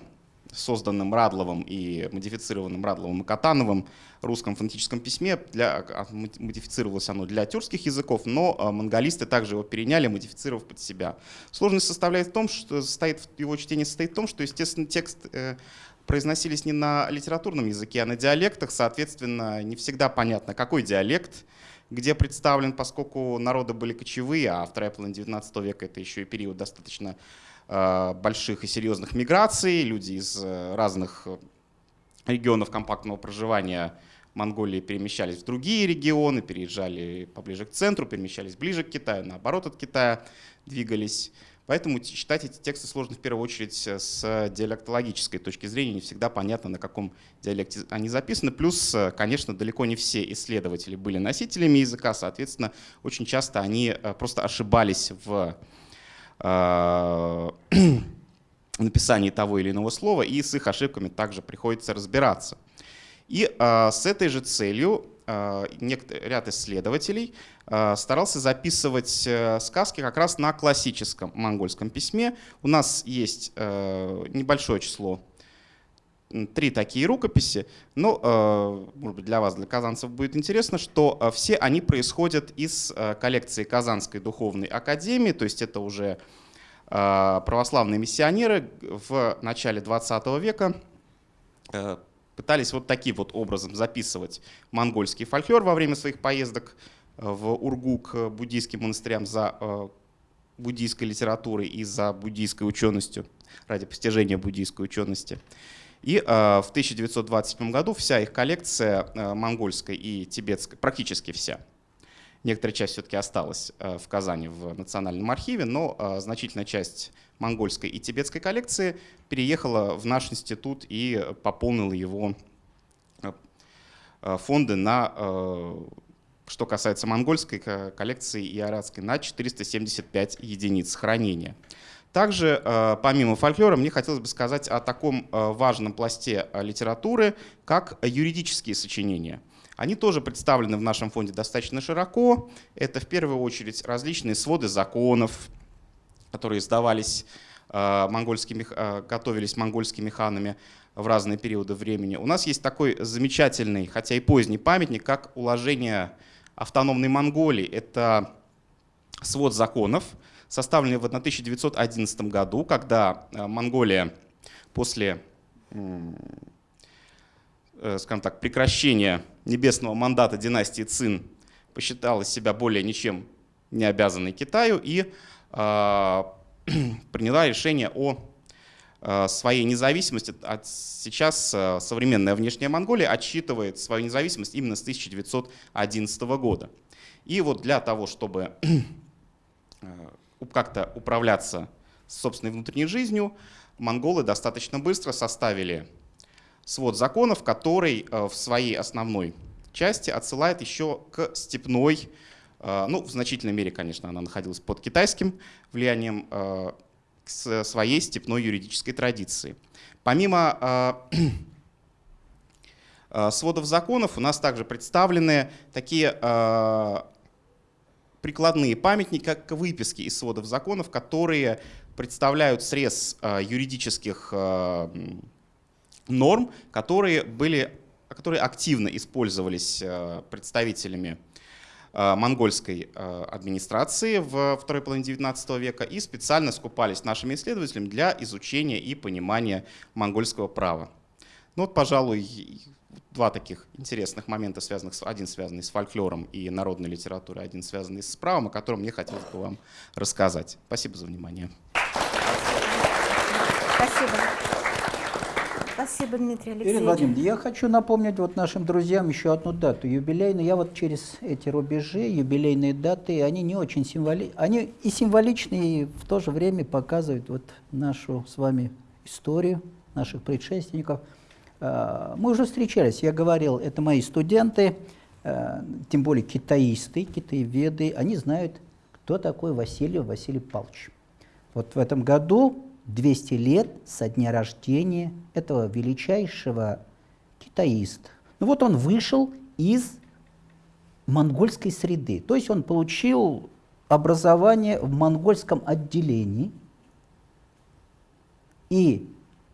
созданном Радловым и модифицированным Радловым и Катановым русском фонетическом письме. Для, а, модифицировалось оно для тюркских языков, но монголисты также его переняли, модифицировав под себя. Сложность составляет в том, что состоит, его чтение состоит в том, что, естественно, текст произносились не на литературном языке, а на диалектах, соответственно, не всегда понятно, какой диалект, где представлен, поскольку народы были кочевые, а вторая половина XIX века это еще и период достаточно э, больших и серьезных миграций, люди из э, разных регионов компактного проживания Монголии перемещались в другие регионы, переезжали поближе к центру, перемещались ближе к Китаю, наоборот от Китая двигались. Поэтому читать эти тексты сложно в первую очередь э, с диалектологической точки зрения. Не всегда понятно, на каком диалекте они записаны. Плюс, э, конечно, далеко не все исследователи были носителями языка. Соответственно, очень часто они э, просто ошибались в (clears throat) написании того или иного слова, и с их ошибками также приходится разбираться. И с этой же целью ряд исследователей Э, старался записывать э, сказки как раз на классическом монгольском письме. У нас есть э, небольшое число, три такие рукописи, но, может быть, для вас, для казанцев будет интересно, что все они происходят из коллекции Казанской духовной академии, то есть это уже э, православные миссионеры в начале 20 века э, пытались вот таким вот образом записывать монгольский фольклор во время своих поездок в Ургу к буддийским монастырям за буддийской литературой и за буддийской ученостью, ради постижения буддийской учености. И э, в 1927 году вся их коллекция э, монгольской и тибетской, практически вся, некоторая часть все-таки осталась э, в Казани в Национальном архиве, но значительная часть монгольской и тибетской коллекции переехала в наш институт и пополнила его фонды на, что касается монгольской коллекции и арадской, на 475 единиц хранения. Также, э, помимо фольклора, мне хотелось бы сказать о таком э, важном пласте э, литературы, как юридические сочинения. Они тоже представлены в нашем фонде достаточно широко. Это в первую очередь различные своды законов, которые издавались монгольскими, готовились монгольскими ханами в разные периоды времени. У нас есть такой замечательный, хотя и поздний памятник, как уложение автономной Монголии. Это свод законов, составленный в 1911 году, когда э, Монголия после э, скажем так, прекращения небесного мандата династии Цин посчитала себя более ничем не обязанной Китаю и э, (clears throat) приняла решение о э, своей независимости. От, сейчас э, современная внешняя Монголия отсчитывает свою независимость именно с 1911 года. И вот для того, чтобы (clears throat) как-то управляться собственной внутренней жизнью, монголы достаточно быстро составили свод законов, который э, в своей основной части отсылает еще к степной, э, ну, в значительной мере, конечно, она находилась под китайским влиянием, э, к своей степной юридической традиции. Помимо (clears throat) сводов законов у нас также представлены такие прикладные памятники, как выписки из сводов законов, которые представляют срез э, юридических э, норм, которые, были, которые активно использовались э, представителями монгольской администрации в второй половине XIX века и специально скупались нашими исследователями для изучения и понимания монгольского права. Ну вот, пожалуй, два таких интересных момента, связанных с, один связанный с фольклором и народной литературой, один связанный с правом, о котором мне хотелось бы вам рассказать. Спасибо за внимание.
Спасибо. Спасибо, Дмитрий Алексеевич.
Ирина Владимировна, я хочу напомнить вот нашим друзьям еще одну дату юбилейную. Я вот через эти рубежи, юбилейные даты, они не очень символи... Они и символичные, и в то же время показывают вот нашу с вами историю наших предшественников – мы уже встречались, я говорил, это мои студенты, э, тем более китаисты, китаеведы, они знают, кто такой Василий Василий Павлович. Вот в этом году 200 лет со дня рождения этого величайшего китаиста. Ну вот он вышел из монгольской среды, то есть он получил образование в монгольском отделении и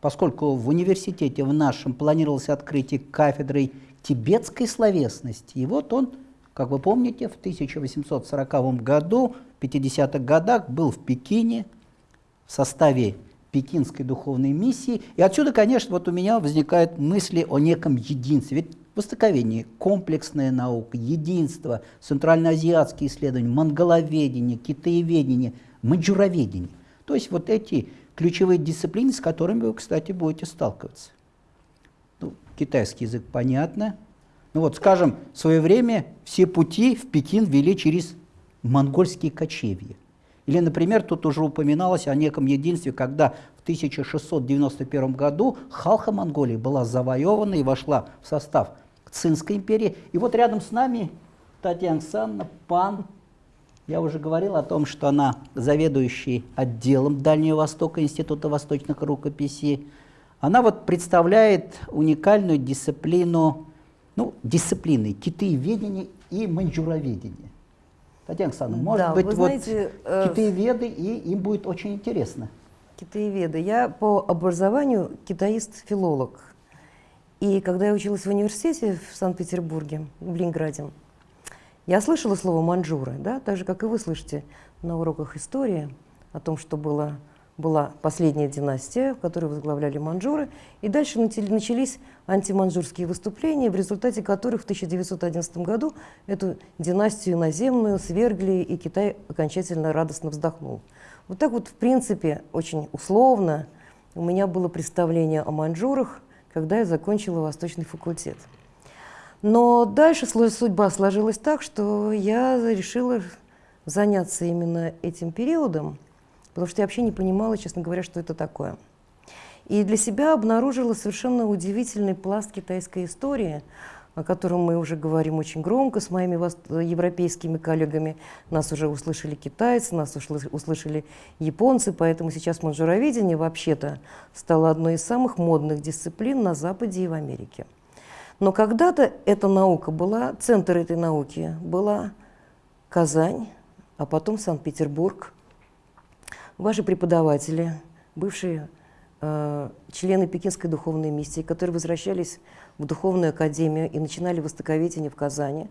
поскольку в университете в нашем планировалось открытие кафедры тибетской словесности. И вот он, как вы помните, в 1840 году, в 50-х годах был в Пекине в составе Пекинской духовной миссии. И отсюда, конечно, вот у меня возникают мысли о неком единстве. Ведь востоковедение, комплексная наука, единство, центральноазиатские исследования, монголоведение, китаеведение, маньчжуроведение. То есть вот эти ключевые дисциплины, с которыми вы, кстати, будете сталкиваться. Ну, китайский язык понятно. Ну вот, скажем, в свое время все пути в Пекин вели через монгольские кочевья. Или, например, тут уже упоминалось о неком единстве, когда в 1691 году Халха Монголии была завоевана и вошла в состав Цинской империи. И вот рядом с нами Татьяна Александровна, пан я уже говорил о том, что она заведующий отделом Дальнего Востока Института восточных рукописей. Она вот представляет уникальную дисциплину, ну, дисциплины китаеведения и маньчжуроведения. Татьяна Александровна, может
да,
быть,
вот знаете, э,
китаеведы, и им будет очень интересно.
Китаеведы. Я по образованию китаист-филолог. И когда я училась в университете в Санкт-Петербурге, в Ленинграде, я слышала слово манжуры, да, так же, как и вы слышите на уроках истории
о том, что было, была последняя династия, которую возглавляли манжуры. И дальше начали- начались антиманжурские выступления, в результате которых в 1911 году эту династию наземную свергли, и Китай окончательно радостно вздохнул. Вот так вот, в принципе, очень условно у меня было представление о маньчжурах, когда я закончила Восточный факультет. Но дальше судьба сложилась так, что я решила заняться именно этим периодом, потому что я вообще не понимала, честно говоря, что это такое. И для себя обнаружила совершенно удивительный пласт китайской истории, о котором мы уже говорим очень громко с моими европейскими коллегами. Нас уже услышали китайцы, нас услышали японцы, поэтому сейчас манжуроведение вообще-то стало одной из самых модных дисциплин на Западе и в Америке. Но когда-то эта наука была, центр этой науки была Казань, а потом Санкт-Петербург. Ваши преподаватели, бывшие э, члены Пекинской духовной миссии, которые возвращались в духовную академию и начинали востоковедение в Казани,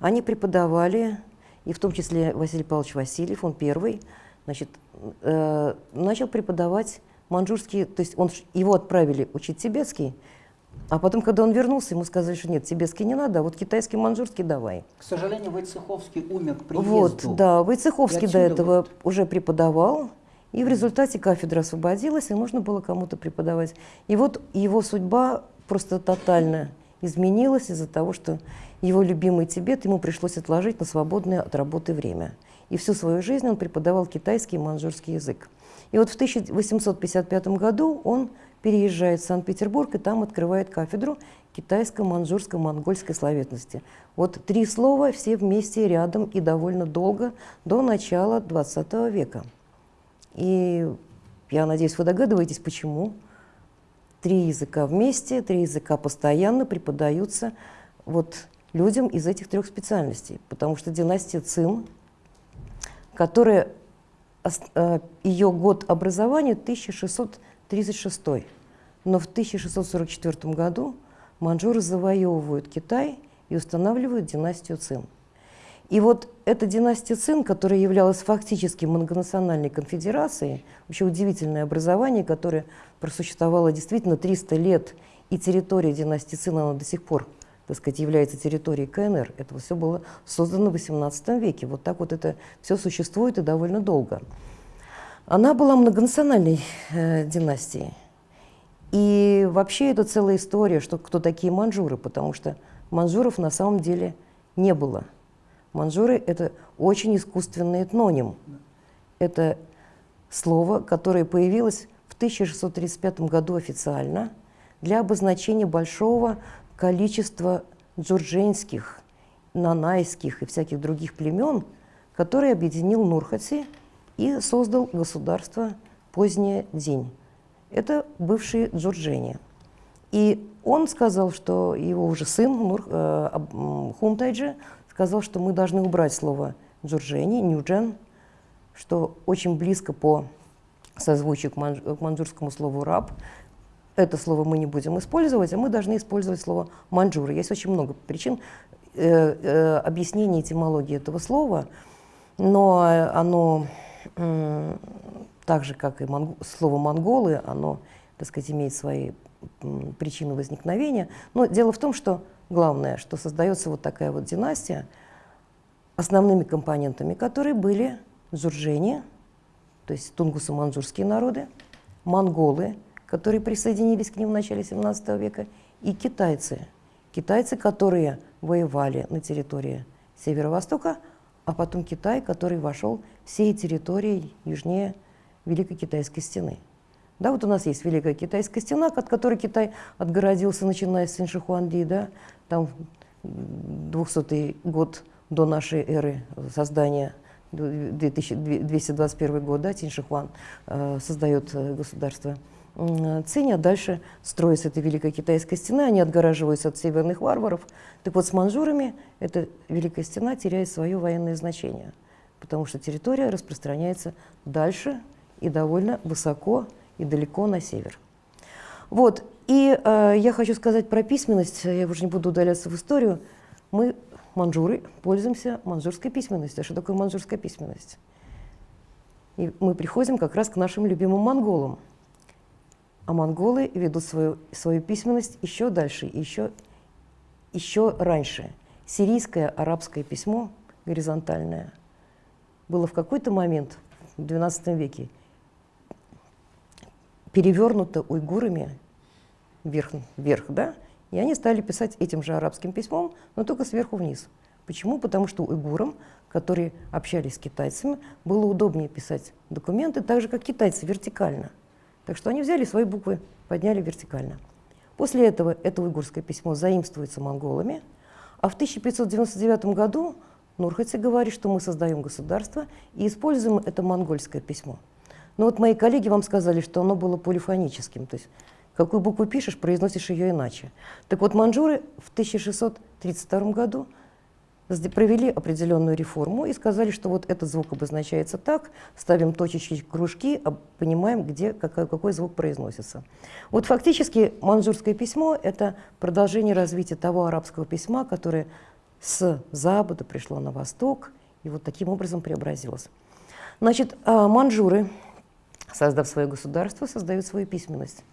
они преподавали, и в том числе Василий Павлович Васильев, он первый, значит, э, начал преподавать манжурский, то есть он, его отправили учить тибетский, а потом, когда он вернулся, ему сказали, что нет, тибетский не надо, а вот китайский, манжурский давай.
К сожалению, Войцеховский умер к приезду.
Вот, да, Войцеховский до этого
вот-
уже преподавал, и в результате кафедра освободилась, и нужно было кому-то преподавать. И вот его судьба просто тотально изменилась из-за того, что его любимый Тибет ему пришлось отложить на свободное от работы время. И всю свою жизнь он преподавал китайский и манжурский язык. И вот в 1855 году он переезжает в Санкт-Петербург и там открывает кафедру китайско-манжурско-монгольской словесности. Вот три слова все вместе рядом и довольно долго, до начала XX века. И я надеюсь, вы догадываетесь, почему. Три языка вместе, три языка постоянно преподаются вот людям из этих трех специальностей. Потому что династия Цин, которая э, ее год образования 1636. Но в 1644 году манжуры завоевывают Китай и устанавливают династию Цин. И вот эта династия Цин, которая являлась фактически многонациональной конфедерацией, вообще удивительное образование, которое просуществовало действительно 300 лет, и территория династии Цин, она до сих пор, так сказать, является территорией КНР. Это все было создано в XVIII веке. Вот так вот это все существует и довольно долго. Она была многонациональной э, династией. И вообще это целая история, что кто такие манжуры, потому что манжуров на самом деле не было. Манжуры – это очень искусственный этноним. Это слово, которое появилось в 1635 году официально для обозначения большого количества джурдженских, нанайских и всяких других племен, которые объединил Нурхати и создал государство позднее День. Это бывшие джурджени. И он сказал, что его уже сын Нур, э, Хунтайджи сказал, что мы должны убрать слово джурджени, нюджен, что очень близко по созвучию к, манж- к манжурскому слову раб. Это слово мы не будем использовать, а мы должны использовать слово манжуры. Есть очень много причин э, э, объяснения этимологии этого слова, но оно так же, как и монг- слово монголы, оно, так сказать, имеет свои причины возникновения. Но дело в том, что главное, что создается вот такая вот династия, основными компонентами которой были джурджени, то есть тунгусо-манжурские народы, монголы, которые присоединились к ним в начале 17 века, и китайцы. Китайцы, которые воевали на территории северо-востока, а потом Китай, который вошел всей территорией южнее Великой Китайской стены. Да, вот у нас есть Великая Китайская стена, от которой Китай отгородился, начиная с Синшихуанди, да, там 200 год до нашей эры создания 2221 год, да, Тиньшихуан э, создает э, государство м, Цинь, а дальше строится эта Великая Китайская стена, они отгораживаются от северных варваров. Так вот, с манжурами эта Великая стена теряет свое военное значение, потому что территория распространяется дальше и довольно высоко и далеко на север. Вот, и э, я хочу сказать про письменность, я уже не буду удаляться в историю. Мы, манжуры, пользуемся манжурской письменностью. А что такое манжурская письменность?
И мы приходим как раз к нашим любимым монголам. А монголы ведут свою, свою письменность еще дальше, еще, еще раньше. Сирийское арабское письмо, горизонтальное, было в какой-то момент, в XII веке, перевернуто уйгурами вверх, вверх, да, и они стали писать этим же арабским письмом, но только сверху вниз. Почему? Потому что уйгурам, которые общались с китайцами, было удобнее писать документы так же, как китайцы, вертикально. Так что они взяли свои буквы, подняли вертикально. После этого это уйгурское письмо заимствуется монголами, а в 1599 году Нурхати говорит, что мы создаем государство и используем это монгольское письмо. Но вот мои коллеги вам сказали, что оно было полифоническим, то есть какую букву пишешь, произносишь ее иначе. Так вот, манжуры в 1632 году провели определенную реформу и сказали, что вот этот звук обозначается так, ставим точечки, кружки, а понимаем, где какой, какой звук произносится. Вот фактически манжурское письмо – это продолжение развития того арабского письма, которое с запада пришло на восток и вот таким образом преобразилось. Значит, а, манжуры, создав свое государство, создают свою письменность.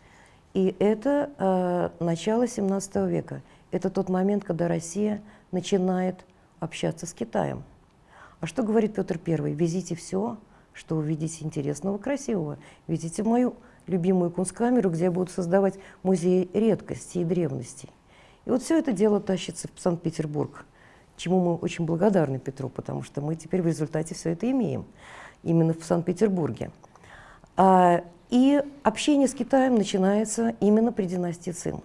И это э, начало 17 века. Это тот момент, когда Россия начинает общаться с Китаем. А что говорит Петр I? Везите все, что увидите интересного, красивого. Везите мою любимую кунсткамеру, где я буду создавать музей редкостей и древностей. И вот все это дело тащится в Санкт-Петербург, чему мы очень благодарны Петру, потому что мы теперь в результате все это имеем, именно в Санкт-Петербурге. А, и общение с Китаем начинается именно при династии Цин.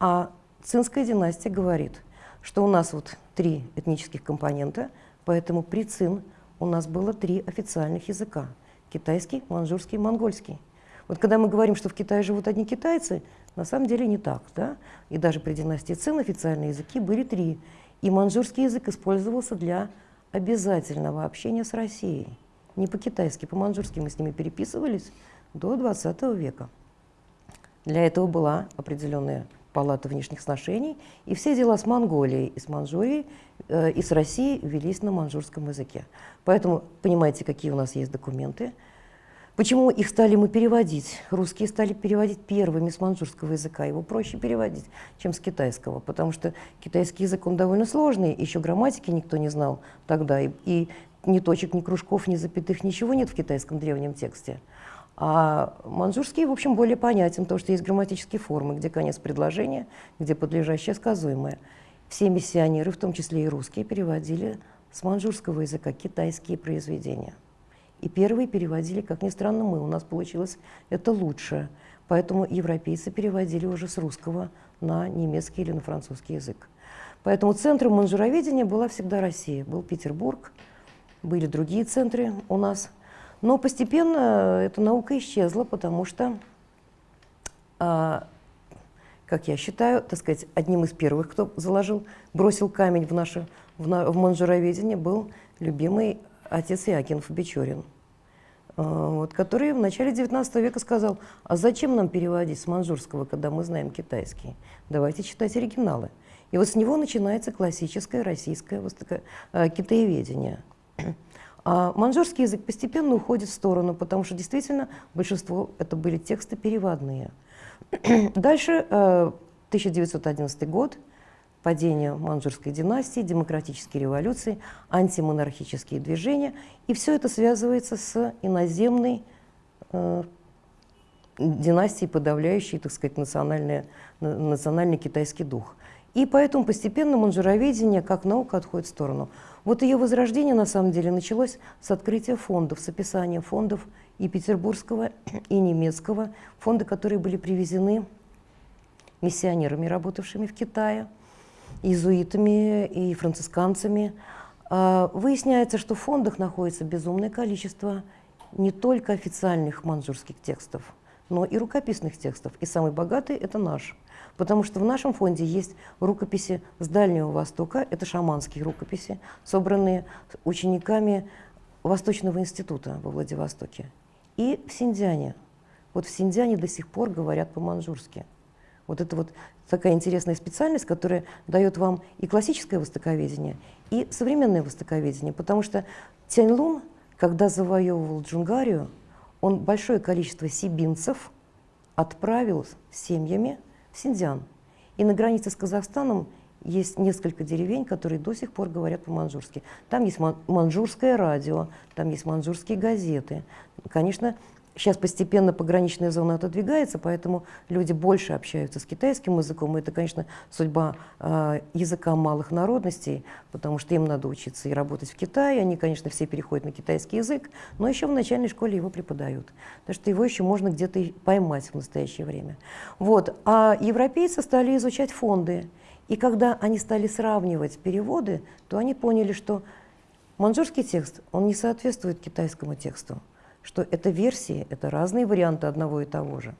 А Цинская династия говорит, что у нас вот три этнических компонента, поэтому при ЦИН у нас было три официальных языка – китайский, манжурский, монгольский. Вот когда мы говорим, что в Китае живут одни китайцы, на самом деле не так. Да? И даже при династии Цин официальные языки были три. И манжурский язык использовался для обязательного общения с Россией. Не по-китайски, по-манжурски мы с ними переписывались до 20 века. Для этого была определенная палаты внешних сношений, и все дела с Монголией и с Манчжурией э, и с Россией велись на манжурском языке. Поэтому понимаете, какие у нас есть документы. Почему их стали мы переводить? Русские стали переводить первыми с манжурского языка. Его проще переводить, чем с китайского, потому что китайский язык, он довольно сложный, еще грамматики никто не знал тогда, и, и ни точек, ни кружков, ни запятых, ничего нет в китайском древнем тексте. А манжурский, в общем, более понятен, потому что есть грамматические формы, где конец предложения, где подлежащее сказуемое. Все миссионеры, в том числе и русские, переводили с манжурского языка китайские произведения. И первые переводили, как ни странно, мы. У нас получилось это лучше. Поэтому европейцы переводили уже с русского на немецкий или на французский язык. Поэтому центром манжуроведения была всегда Россия. Был Петербург, были другие центры у нас – но постепенно эта наука исчезла, потому что, а, как я считаю, так сказать, одним из первых, кто заложил, бросил камень в наше в, на, в манжуроведение, был любимый отец Иакинов Бичорин, а, вот, который в начале XIX века сказал, а зачем нам переводить с манжурского, когда мы знаем китайский? Давайте читать оригиналы. И вот с него начинается классическое российское а, китаеведение. А манжурский язык постепенно уходит в сторону, потому что действительно большинство это были тексты переводные. (clears throat) Дальше 1911 э, год, падение манжурской династии, демократические революции, антимонархические движения, и все это связывается с иноземной э, династией, подавляющей, так сказать, национальный, национальный китайский дух. И поэтому постепенно манжуроведение как наука отходит в сторону. Вот ее возрождение на самом деле началось с открытия фондов, с описания фондов и петербургского, и немецкого, фонды, которые были привезены миссионерами, работавшими в Китае, иезуитами и францисканцами. А, выясняется, что в фондах находится безумное количество не только официальных манжурских текстов, но и рукописных текстов. И самый богатый – это наш – Потому что в нашем фонде есть рукописи с Дальнего Востока, это шаманские рукописи, собранные учениками Восточного института во Владивостоке. И в Синьцзяне. Вот в Синьцзяне до сих пор говорят по-манжурски. Вот это вот такая интересная специальность, которая дает вам и классическое востоковедение, и современное востоковедение, потому что Тяньлун, когда завоевывал Джунгарию, он большое количество сибинцев отправил семьями в Синьцзян. И на границе с Казахстаном есть несколько деревень, которые до сих пор говорят по-манжурски. Там есть ман- манжурское радио, там есть манжурские газеты. Конечно, сейчас постепенно пограничная зона отодвигается, поэтому люди больше общаются с китайским языком. И это, конечно, судьба э, языка малых народностей, потому что им надо учиться и работать в Китае. Они, конечно, все переходят на китайский язык, но еще в начальной школе его преподают. Так что его еще можно где-то поймать в настоящее время. Вот. А европейцы стали изучать фонды. И когда они стали сравнивать переводы, то они поняли, что манжурский текст, он не соответствует китайскому тексту, что это версии, это разные варианты одного и того же.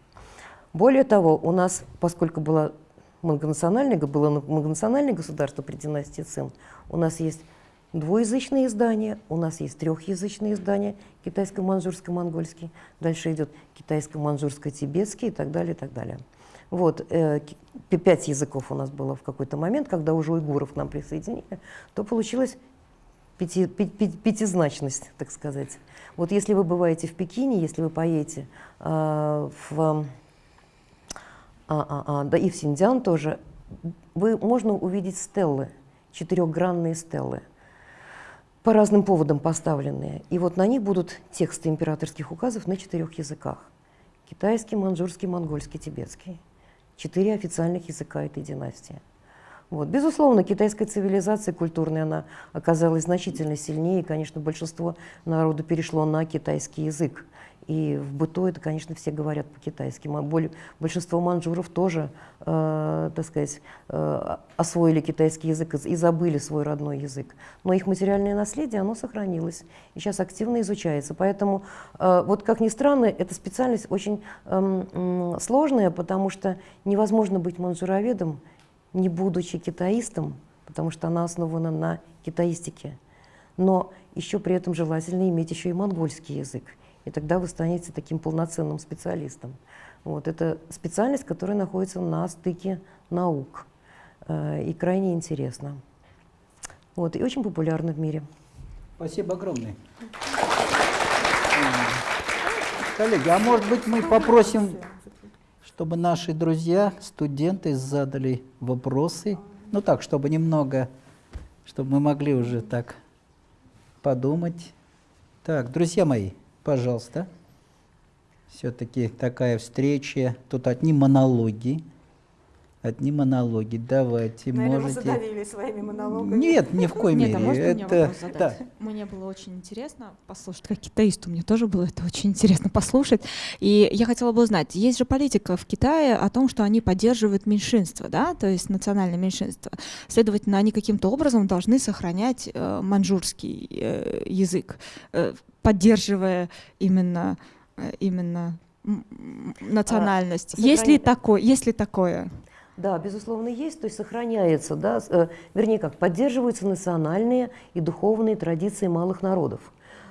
Более того, у нас, поскольку было многонациональное, было многонациональное государство при династии Цин, у нас есть двуязычные издания, у нас есть трехязычные издания, китайско-манжурско-монгольский, дальше идет китайско-манжурско-тибетский и так далее, и так далее. Вот, э, пять языков у нас было в какой-то момент, когда уже уйгуров к нам присоединили, то получилась пяти, пи- пятизначность, так сказать. Вот если вы бываете в Пекине, если вы поедете а, в, а, а, а, да и в Синьцзян тоже, вы, можно увидеть стеллы, четырехгранные стеллы, по разным поводам поставленные. И вот на них будут тексты императорских указов на четырех языках. Китайский, манжурский, монгольский, тибетский. Четыре официальных языка этой династии. Вот. Безусловно, китайская цивилизация культурная, она оказалась значительно сильнее, и, конечно, большинство народу перешло на китайский язык. И в быту это, конечно, все говорят по-китайски. Большинство манжуров тоже, э, так сказать, э, освоили китайский язык и- забыли свой родной язык. Но их материальное наследие, оно сохранилось и сейчас активно изучается. Поэтому, э, вот как ни странно, эта специальность очень эм, м, сложная, потому что невозможно быть манжуроведом, не будучи китаистом, потому что она основана на китаистике. Но еще при этом желательно иметь еще и монгольский язык. И тогда вы станете таким полноценным специалистом. Вот. Это специальность, которая находится на стыке наук. Э, И крайне интересна. Вот. И очень популярна в мире.
Спасибо огромное. Коллеги, а может быть мы попросим, чтобы наши друзья, студенты задали вопросы, ну так, чтобы немного, чтобы мы могли уже так подумать. Так, друзья мои, пожалуйста. Все-таки такая встреча, тут одни монологи, одни монологи. Давайте, можете.
своими монологами.
Нет, ни в коей
Нет,
мере.
а можно мне
это,
вопрос задать?
да.
Мне было очень интересно послушать, как китаисту, мне тоже было это очень интересно послушать. И я хотела бы узнать, есть же политика в Китае о том, что они поддерживают меньшинство, да, то есть национальное меньшинство. Следовательно, они каким-то образом должны сохранять э, маньчжурский э, язык, э, поддерживая именно, э, именно м, национальность. есть ли такое? Есть ли такое?
Да, безусловно, есть, то есть сохраняется, да, э, вернее как, поддерживаются национальные и духовные традиции малых народов.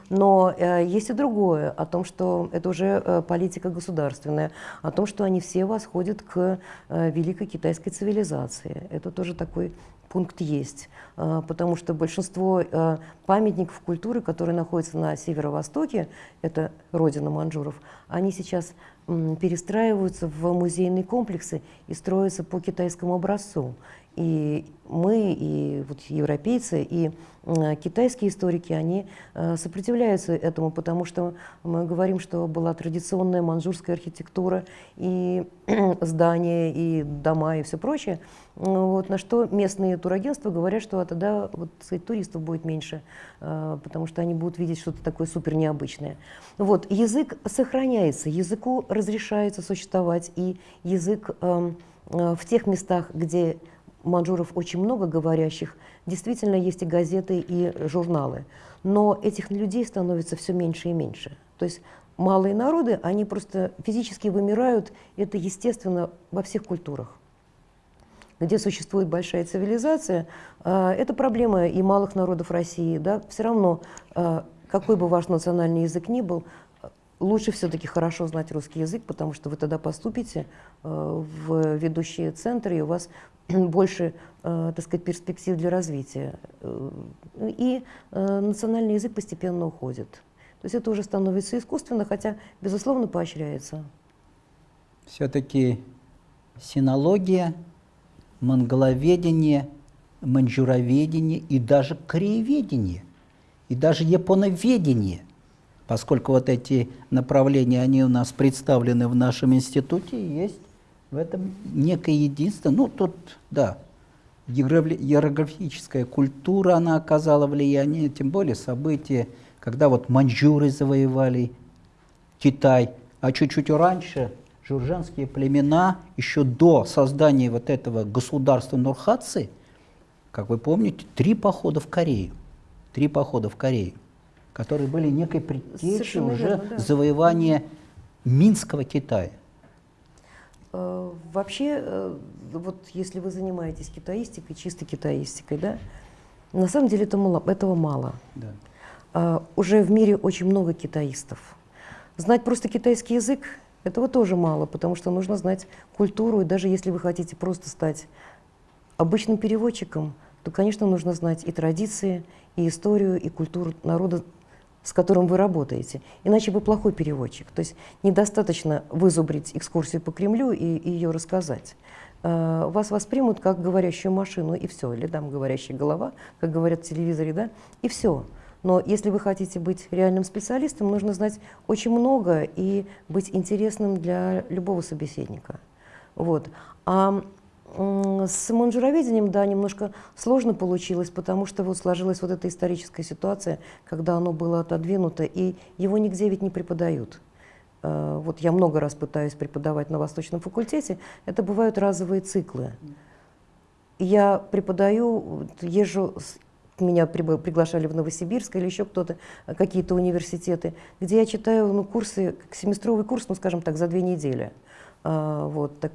Но э, есть и другое, о том, что это уже э, политика государственная, о том, что они все восходят к э, великой китайской цивилизации. Это тоже такой пункт есть, э, потому что большинство э, памятников культуры, которые находятся на северо-востоке, это родина манжуров, они сейчас перестраиваются в музейные комплексы и строятся по китайскому образцу. И мы, и вот европейцы, и э, китайские историки, они э, сопротивляются этому, потому что мы говорим, что была традиционная манжурская архитектура, и (clears throat) здания, и дома, и все прочее. Вот, на что местные турагентства говорят, что тогда вот, сказать, туристов будет меньше, э, потому что они будут видеть что-то такое супер необычное. Вот, язык сохраняется, языку разрешается существовать, и язык эм, в тех местах, где манжуров очень много говорящих, действительно есть и газеты, и журналы. Но этих людей становится все меньше и меньше. То есть малые народы, они просто физически вымирают, это естественно во всех культурах где существует большая цивилизация, э, это проблема и малых народов России. Да? Все равно, э, какой бы ваш национальный язык ни был, лучше все-таки хорошо знать русский язык, потому что вы тогда поступите э, в ведущие центры, и у вас (clears throat) больше, э, так сказать, перспектив для развития. Э, И национальный язык постепенно уходит. То есть это уже становится искусственно, хотя, безусловно, поощряется.
Все-таки синология, монголоведение, маньчжуроведение и даже корееведение, и даже японоведение, поскольку вот эти направления, они у нас представлены в нашем институте, есть в этом некое единство. Ну, тут, да, иероглифическая культура, она оказала влияние, тем более события, когда вот маньчжуры завоевали Китай, а чуть-чуть раньше журжанские племена, еще до создания вот этого государства Нурхатцы, как вы помните, три похода в Корею, три похода в Корею, которые были некой предтечей уже
верно, да.
завоевания Минского Китая.
Э, Вообще, э, вот если вы занимаетесь китаистикой, чистой китаистикой, да, на самом деле это мало, этого мало.
Да.
А, Уже в мире очень много китаистов. Знать просто китайский язык этого тоже мало, потому что нужно знать культуру, и даже если вы хотите просто стать обычным переводчиком, то, конечно, нужно знать и традиции, и историю, и культуру народа, с которым вы работаете. Иначе вы плохой переводчик. То есть недостаточно вызубрить экскурсию по Кремлю и, и ее рассказать. Э, Вас воспримут как говорящую машину, и все. Или там говорящая голова, как говорят в телевизоре, да, и все. Но если вы хотите быть реальным специалистом, нужно знать очень много и быть интересным для любого собеседника. Вот. А с манжуроведением, да, немножко сложно получилось, потому что вот сложилась вот эта историческая ситуация, когда оно было отодвинуто, и его нигде ведь не преподают. Э, Вот я много раз пытаюсь преподавать на Восточном факультете, это бывают разовые циклы. Я преподаю, езжу, меня приглашали в Новосибирск или еще кто-то, э, какие-то университеты, где я читаю ну, курсы, семестровый курс, ну, скажем так, за две недели. А, вот, так,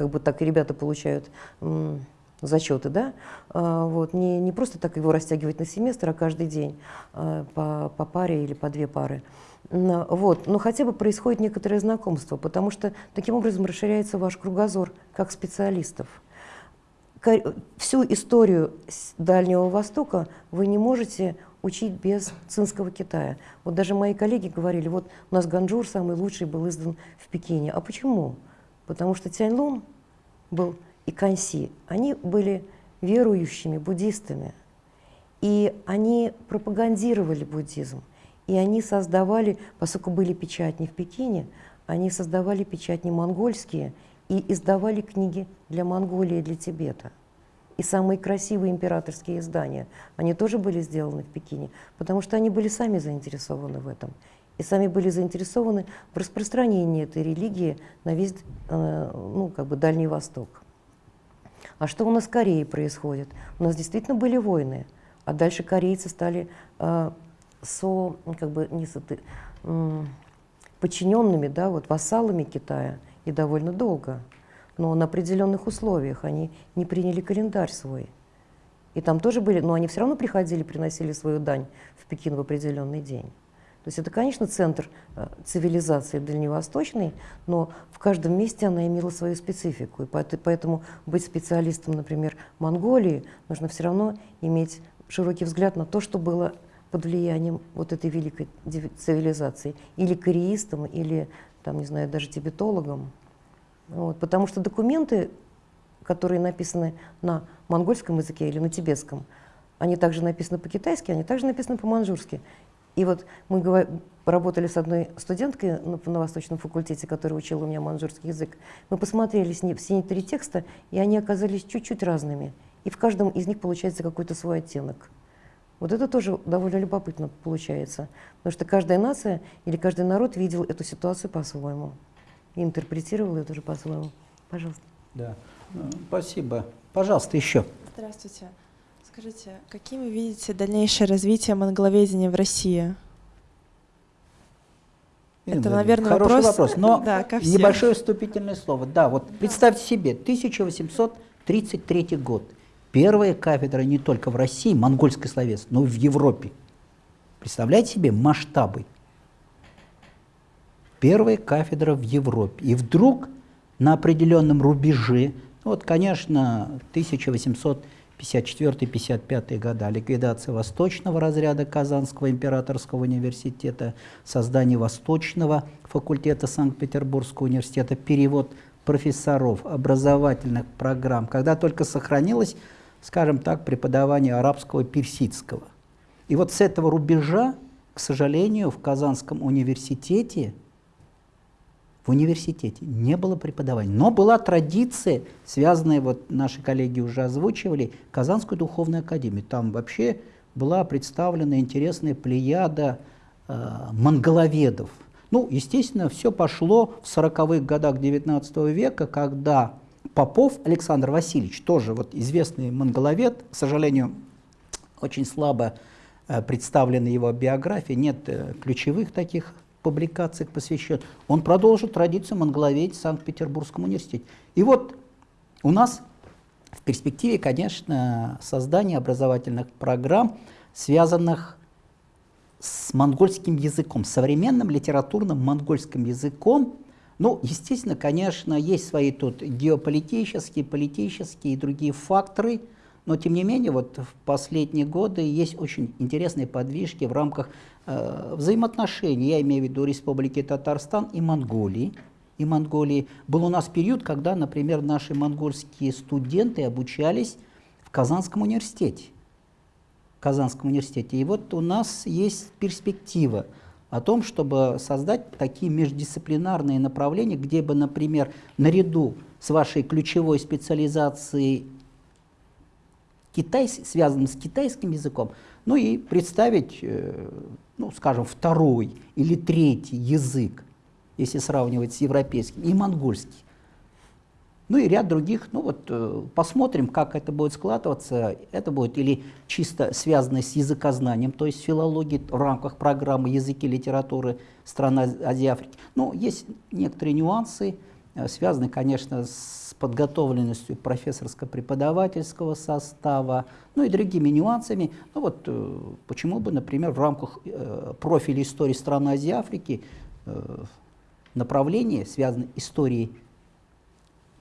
как бы так ребята получают зачеты, да, А, вот, не, не просто так его растягивать на семестр, а каждый день а, по, по паре или по две пары. Вот, но хотя бы происходит некоторое знакомство, потому что таким образом расширяется ваш кругозор как специалистов. Всю историю Дальнего Востока вы не можете учить без цинского Китая. Вот даже мои коллеги говорили, вот у нас Ганджур самый лучший был издан в Пекине. А почему? Потому что Цяньлун был и Канси, они были верующими буддистами. И они пропагандировали буддизм. И они создавали, поскольку были печатни в Пекине, они создавали печатни монгольские и издавали книги для Монголии и для Тибета. И самые красивые императорские издания, они тоже были сделаны в Пекине, потому что они были сами заинтересованы в этом. И сами были заинтересованы в распространении этой религии на весь э, ну, как бы Дальний Восток. А что у нас в Корее происходит? У нас действительно были войны, а дальше корейцы стали э, со, ну, как бы, не со, подчиненными, да, вот, вассалами Китая, и довольно долго. Но на определенных условиях они не приняли календарь свой. И там тоже были, но они все равно приходили, приносили свою дань в Пекин в определенный день. То есть это, конечно, центр э, цивилизации дальневосточной, но в каждом месте она имела свою специфику. И поэт- поэтому быть специалистом, например, Монголии, нужно все равно иметь широкий взгляд на то, что было под влиянием вот этой великой цивилизации. Или кореистом, или, там, не знаю, даже тибетологом. Вот, потому что документы, которые написаны на монгольском языке или на тибетском, они также написаны по-китайски, они также написаны по-манжурски. И вот мы работали с одной студенткой на, на Восточном факультете, которая учила у меня манжурский язык. Мы посмотрели с ней все три текста, и они оказались чуть-чуть разными. И в каждом из них получается какой-то свой оттенок. Вот это тоже довольно любопытно получается, потому что каждая нация или каждый народ видел эту ситуацию по-своему и интерпретировал ее тоже по-своему. Пожалуйста.
Да. Ну, Спасибо. Пожалуйста, еще.
Здравствуйте. Скажите, каким вы видите дальнейшее развитие монголоведения в России? Это,
Владимировна,
наверное,
хороший
вопрос,
вопрос, но
да,
небольшое вступительное слово. Да, вот представьте себе, 1833 год. Первая кафедра не только в России, монгольской словес, но и в Европе. Представляете себе масштабы? Первая кафедра в Европе. И вдруг на определенном рубеже, ну вот, конечно, 54-55 года, ликвидация восточного разряда Казанского императорского университета, создание восточного факультета Санкт-Петербургского университета, перевод профессоров, образовательных программ, когда только сохранилось, скажем так, преподавание арабского персидского. И вот с этого рубежа, к сожалению, в Казанском университете в университете не было преподавания. Но была традиция, связанная, вот наши коллеги уже озвучивали, Казанскую духовную академию. Там вообще была представлена интересная плеяда э, монголоведов. Ну, естественно, все пошло в 40-х годах XIX века, когда Попов Александр Васильевич, тоже вот известный монголовед, к сожалению, очень слабо э, представлена его биография, нет э, ключевых таких публикациях посвящен, он продолжил традицию монголоведения в Санкт-Петербургском университете. И вот у нас в перспективе, конечно, создание образовательных программ, связанных с монгольским языком, современным литературным монгольским языком. Ну, естественно, конечно, есть свои тут геополитические, политические и другие факторы – но, тем не менее, вот в последние годы есть очень интересные подвижки в рамках э, взаимоотношений, я имею в виду Республики Татарстан и Монголии. И Монголии. Был у нас период, когда, например, наши монгольские студенты обучались в Казанском университете. Казанском университете. И вот у нас есть перспектива о том, чтобы создать такие междисциплинарные направления, где бы, например, наряду с вашей ключевой специализацией Китай, связанным с китайским языком, ну и представить, э, ну, скажем, второй или третий язык, если сравнивать с европейским, и монгольский. Ну и ряд других, ну вот э, посмотрим, как это будет складываться. Это будет или чисто связано с языкознанием, то есть филологией в рамках программы языки литературы стран Азии Африки. Ну, есть некоторые нюансы, э, связанные, конечно, с подготовленностью профессорско-преподавательского состава, ну и другими нюансами. Ну вот э, почему бы, например, в рамках э, профиля истории стран Азии и Африки направление, связанное историей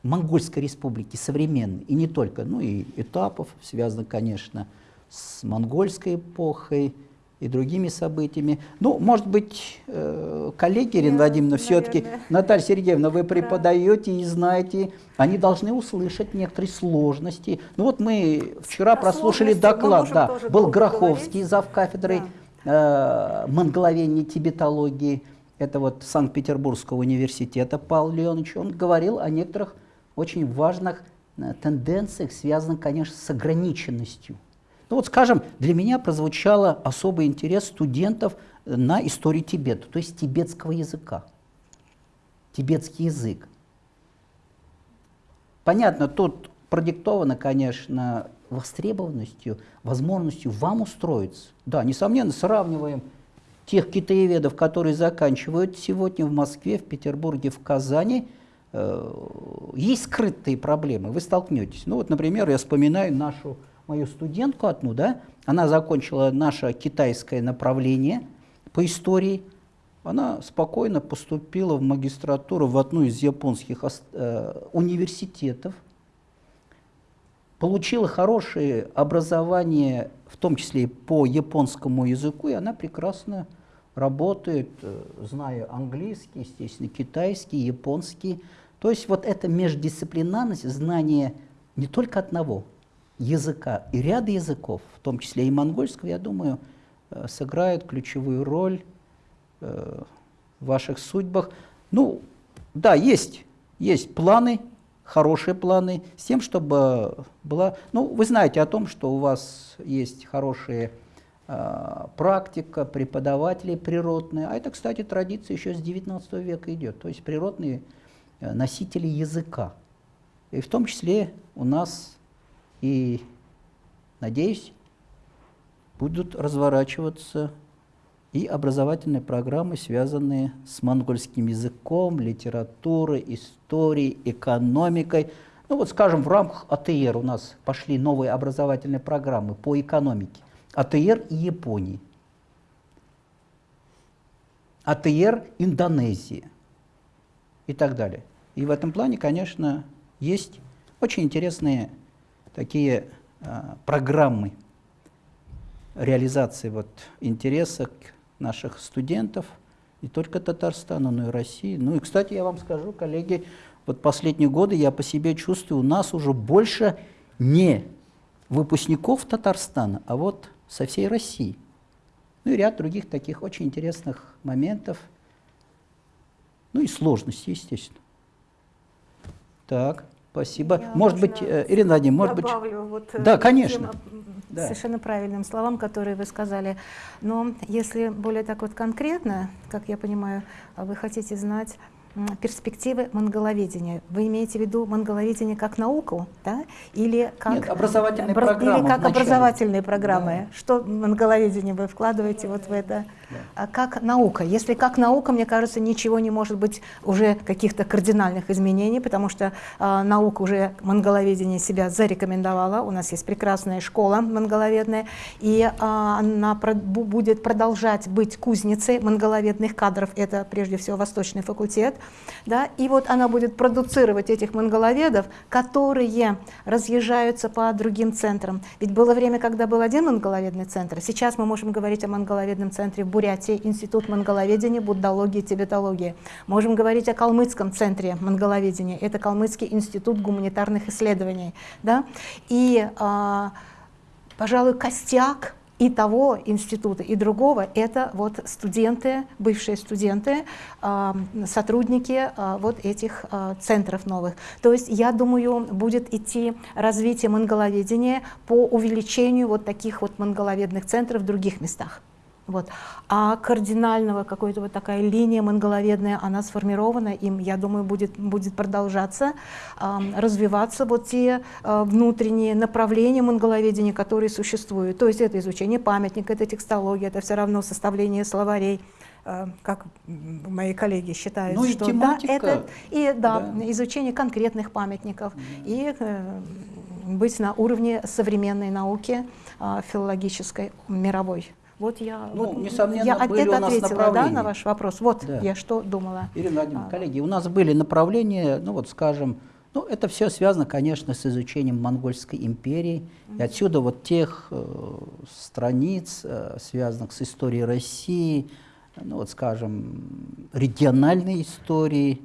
Монгольской республики современной, и не только, ну и этапов, связано, конечно, с монгольской эпохой, и другими событиями. Ну, может быть, э, коллеги, Ирина Владимировна, все-таки, Наталья Сергеевна, вы преподаете да. и знаете, они должны услышать некоторые сложности. Ну вот мы вчера О прослушали доклад, да, был Гроховский, зав кафедрой да. э, монголовения тибетологии, это вот Санкт-Петербургского университета Павел Леонович, он говорил о некоторых очень важных э, тенденциях, связанных, конечно, с ограниченностью ну вот, скажем, для меня прозвучало особый интерес студентов на историю Тибета, то есть тибетского языка, тибетский язык. Понятно, тут продиктовано, конечно, востребованностью, возможностью вам устроиться. Да, несомненно, сравниваем тех китаеведов, которые заканчивают сегодня в Москве, в Петербурге, в Казани, э, есть скрытые проблемы, вы столкнетесь. Ну вот, например, я вспоминаю нашу мою студентку одну, да, она закончила наше китайское направление по истории, она спокойно поступила в магистратуру в одну из японских э, университетов, получила хорошее образование, в том числе по японскому языку, и она прекрасно работает, э, зная английский, естественно, китайский, японский. То есть вот эта междисциплинарность, знание не только одного, языка и ряд языков, в том числе и монгольского, я думаю, э, сыграют ключевую роль э, в ваших судьбах. Ну, да, есть, есть планы, хорошие планы, с тем, чтобы была... Ну, вы знаете о том, что у вас есть хорошая э, практика, преподаватели природные, а это, кстати, традиция еще с 19 века идет, то есть природные носители языка. И в том числе у нас и, надеюсь, будут разворачиваться и образовательные программы, связанные с монгольским языком, литературой, историей, экономикой. Ну вот, скажем, в рамках АТР у нас пошли новые образовательные программы по экономике. АТР и Японии. АТР Индонезии и так далее. И в этом плане, конечно, есть очень интересные такие а, программы реализации вот интереса наших студентов, не только Татарстана, но и России. Ну и, кстати, я вам скажу, коллеги, вот последние годы я по себе чувствую, у нас уже больше не выпускников Татарстана, а вот со всей России. Ну и ряд других таких очень интересных моментов, ну и сложностей, естественно. Так, спасибо.
Я,
может быть, э, Ирина Владимировна, может быть...
вот, э,
Да, конечно. Да.
Совершенно правильным словам, которые вы сказали. Но если более так вот конкретно, как я понимаю, а вы хотите знать перспективы монголоведения. Вы имеете в виду монголоведение как науку, да? Или как,
Нет, образовательные
обра-
программы
Или как
вначале.
образовательные программы. Что монголоведение вы вкладываете вот в это? А как наука? Если как наука, мне кажется, ничего не может быть уже каких-то кардинальных изменений, потому что а, наука уже монголоведение себя зарекомендовала. У нас есть прекрасная школа монголоведная, и а, она про- бу- будет продолжать быть кузницей монголоведных кадров. Это прежде всего Восточный факультет. Да? И вот она будет продуцировать этих монголоведов, которые разъезжаются по другим центрам. Ведь было время, когда был один монголоведный центр. Сейчас мы можем говорить о монголоведном центре в Бурятии, Институт монголоведения, буддологии, тибетологии. Можем говорить о калмыцком центре монголоведения. Это Калмыцкий институт гуманитарных исследований. Да? И, а, пожалуй, костяк и того института, и другого, это вот студенты, бывшие студенты, а, сотрудники а, вот этих а, центров новых. То есть, я думаю, будет идти развитие монголоведения по увеличению вот таких вот монголоведных центров в других местах. Вот. А кардинального какой-то вот такая линия монголоведная, она сформирована, им, я думаю, будет, будет продолжаться, ам, развиваться вот те а, внутренние направления монголоведения, которые существуют. То есть это изучение памятника, это текстология, это все равно составление словарей, а, как мои коллеги считают,
Ну и
что
тематика.
да, это и да,
Да.
изучение конкретных памятников и э, быть на уровне современной науки а, филологической мировой. Вот я,
Ну,
вот
несомненно,
я
были у нас
ответила да, на ваш вопрос. Вот
Да.
я что думала.
Ирина Владимировна,
А.
коллеги, у нас были направления, ну вот скажем, ну это все связано, конечно, с изучением Монгольской империи. И отсюда вот тех э, страниц, э, связанных с историей России, ну вот скажем, региональной истории,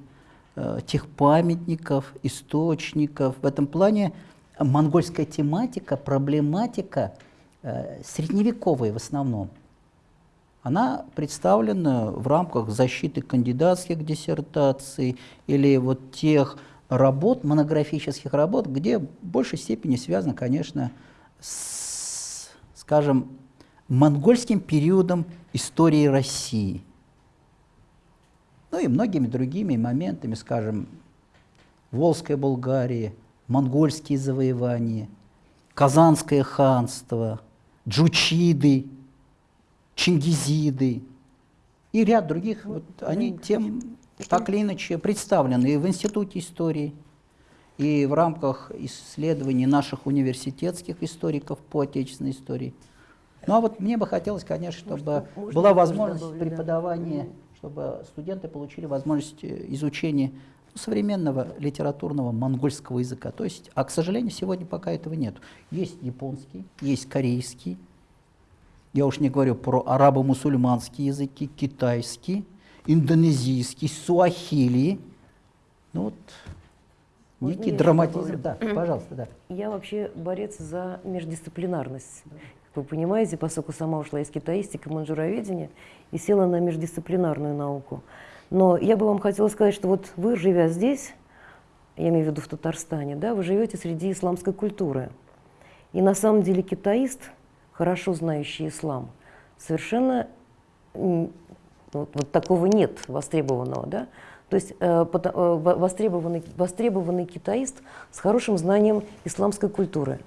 э, тех памятников, источников. В этом плане монгольская тематика, проблематика э, средневековая в основном. Она представлена в рамках защиты кандидатских диссертаций или вот тех работ, монографических работ, где в большей степени связано, конечно, с, скажем, монгольским периодом истории России. Ну и многими другими моментами, скажем, Волжская Болгария, монгольские завоевания, Казанское ханство, Джучиды, Чингизиды и ряд других, вот, они тем так или иначе представлены и в Институте истории, и в рамках исследований наших университетских историков по отечественной истории. Ну а вот мне бы хотелось, конечно, чтобы
можно
была возможность
добавлю, да?
преподавания, чтобы студенты получили возможность э, изучения современного литературного монгольского языка. То есть, а к сожалению, сегодня пока этого нет. Есть японский, есть корейский, я уж не говорю про арабо-мусульманские языки, китайский, индонезийский, суахили. Ну вот,
Можно
некий драматизм. Да, пожалуйста, да.
Я вообще борец за междисциплинарность. Как вы понимаете, поскольку сама ушла из китаистики, манжуроведения и села на междисциплинарную науку. Но я бы вам хотела сказать, что вот вы, живя здесь, я имею в виду в Татарстане, да, вы живете среди исламской культуры. И на самом деле китаист, хорошо знающий ислам, совершенно вот, вот такого нет востребованного, да? То есть э, пото- э, во- востребованный, востребованный китаист с хорошим знанием исламской культуры.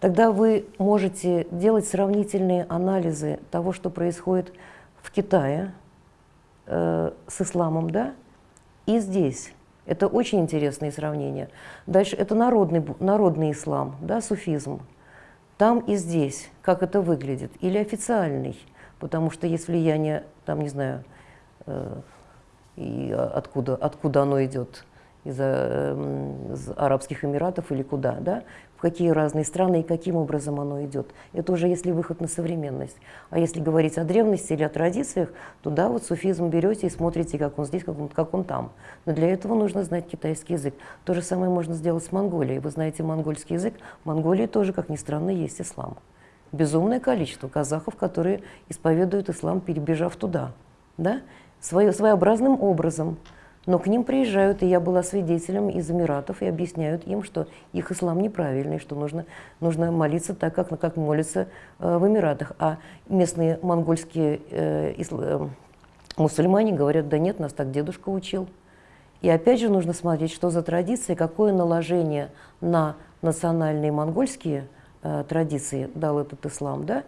Тогда вы можете делать сравнительные анализы того, что происходит в Китае э, с исламом, да, и здесь. Это очень интересные сравнения. Дальше это народный, народный ислам, да, суфизм. Там и здесь, как это выглядит. Или официальный, потому что есть влияние, там, не знаю, э, и откуда, откуда оно идет, из, э, из Арабских Эмиратов или куда, да, какие разные страны и каким образом оно идет. Это уже если выход на современность. А если говорить о древности или о традициях, то да, вот суфизм берете и смотрите, как он здесь, как он, как он там. Но для этого нужно знать китайский язык. То же самое можно сделать с Монголией. Вы знаете монгольский язык. В Монголии тоже, как ни странно, есть ислам. Безумное количество казахов, которые исповедуют ислам, перебежав туда. Да? Свое, своеобразным образом. Но к ним приезжают, и я была свидетелем из Эмиратов, и объясняют им, что их ислам неправильный, что нужно, нужно молиться так, как, как молятся э, в Эмиратах. А местные монгольские э, исла, э, мусульмане говорят, да нет, нас так дедушка учил. И опять же нужно смотреть, что за традиции, какое наложение на национальные монгольские э, традиции дал этот ислам, да,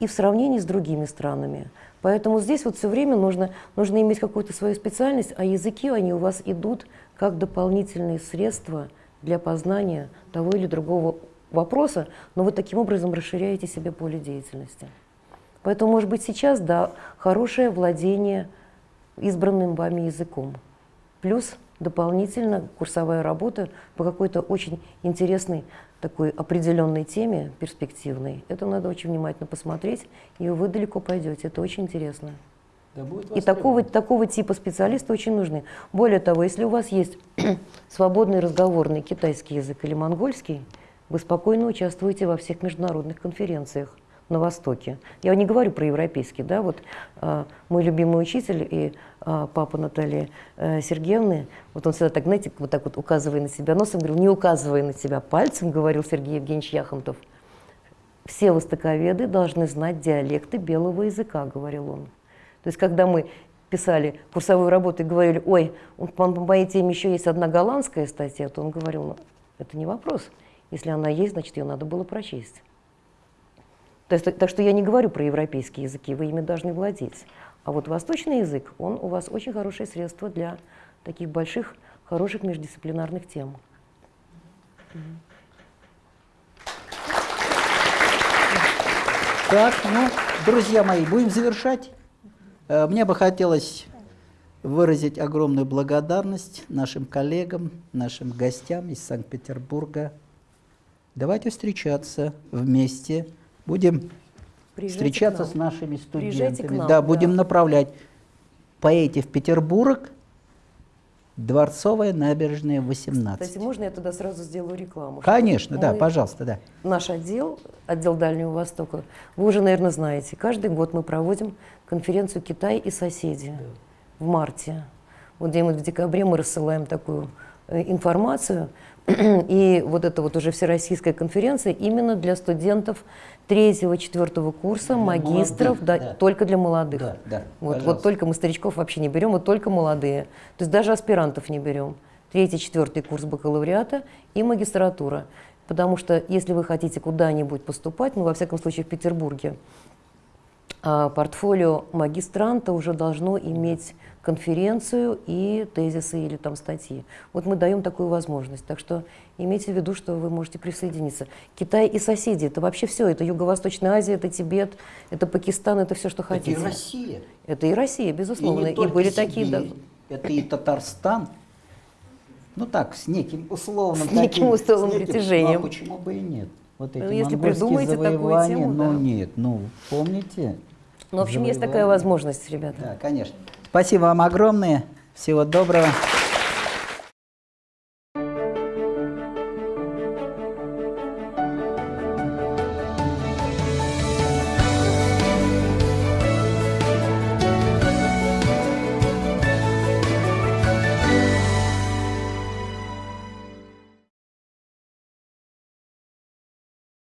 и в сравнении с другими странами. Поэтому здесь вот все время нужно, нужно иметь какую-то свою специальность, а языки, они у вас идут как дополнительные средства для познания того или другого вопроса, но вы таким образом расширяете себе поле деятельности. Поэтому, может быть, сейчас, да, хорошее владение избранным вами языком. Плюс дополнительно курсовая работа по какой-то очень интересной такой определенной теме, перспективной. Это надо очень внимательно посмотреть, и вы далеко пойдете. Это очень интересно.
Да будет
И такого, такого типа специалисты очень нужны. Более того, если у вас есть (clears throat) свободный разговорный китайский язык или монгольский, вы спокойно участвуете во всех международных конференциях на Востоке. Я не говорю про европейский, да, вот а, мой любимый учитель и а, папа Натальи а, Сергеевны, вот он всегда так, знаете, вот так вот указывая на себя носом, говорил, не указывая на себя пальцем, говорил Сергей Евгеньевич Яхонтов, все востоковеды должны знать диалекты белого языка, говорил он. То есть, когда мы писали курсовую работу и говорили, ой, по, моей теме еще есть одна голландская статья, то он говорил, ну, это не вопрос. Если она есть, значит, ее надо было прочесть. То есть, так что я не говорю про европейские языки, вы ими должны владеть. А вот восточный язык, он у вас очень хорошее средство для таких больших, хороших междисциплинарных тем.
Так, ну, друзья мои, будем завершать. Э, Мне бы хотелось выразить огромную благодарность нашим коллегам, нашим гостям из Санкт-Петербурга. Давайте встречаться вместе. Будем
Приезжайте
встречаться с нашими студентами.
нам,
да,
да.
будем направлять. Поедете в Петербург, Дворцовая набережная, 18.
Кстати, можно я туда сразу сделаю рекламу?
Конечно, да, пожалуйста, да.
Наш отдел, отдел Дальнего Востока, вы уже, наверное, знаете, каждый год мы проводим конференцию «Китай и соседи» в марте. Вот где-нибудь в декабре мы рассылаем такую э, информацию. (clears throat) И вот это вот уже всероссийская конференция именно для студентов третьего, четвертого курса,
Для
магистров,
молодых,
да,
да.
только для молодых.
Да, да,
вот, вот только мы старичков вообще не берем, вот только молодые. То есть даже аспирантов не берем. Третий, четвертый курс бакалавриата и магистратура. Потому что если вы хотите куда-нибудь поступать, ну, во всяком случае, в Петербурге, а, портфолио магистранта уже должно иметь конференцию и тезисы или там статьи. Вот мы даем такую возможность. Так что имейте в виду, что вы можете присоединиться. Китай и соседи, это вообще все. Это Юго-Восточная Азия, это Тибет, это Пакистан, это все, что
Это и
хотите.
Россия.
Это и Россия, безусловно. И,
только
были такие... да,
Сибирь, Это и Татарстан. Ну так, с неким условным
С неким
таким,
условным
неким-
притяжением.
Ну, а почему бы и нет? Вот эти
Ну, если придумаете такую тему,
ну
да.
нет, ну помните?
Ну, в общем, есть такая возможность, ребята.
Да, конечно. Спасибо вам огромное. Всего доброго.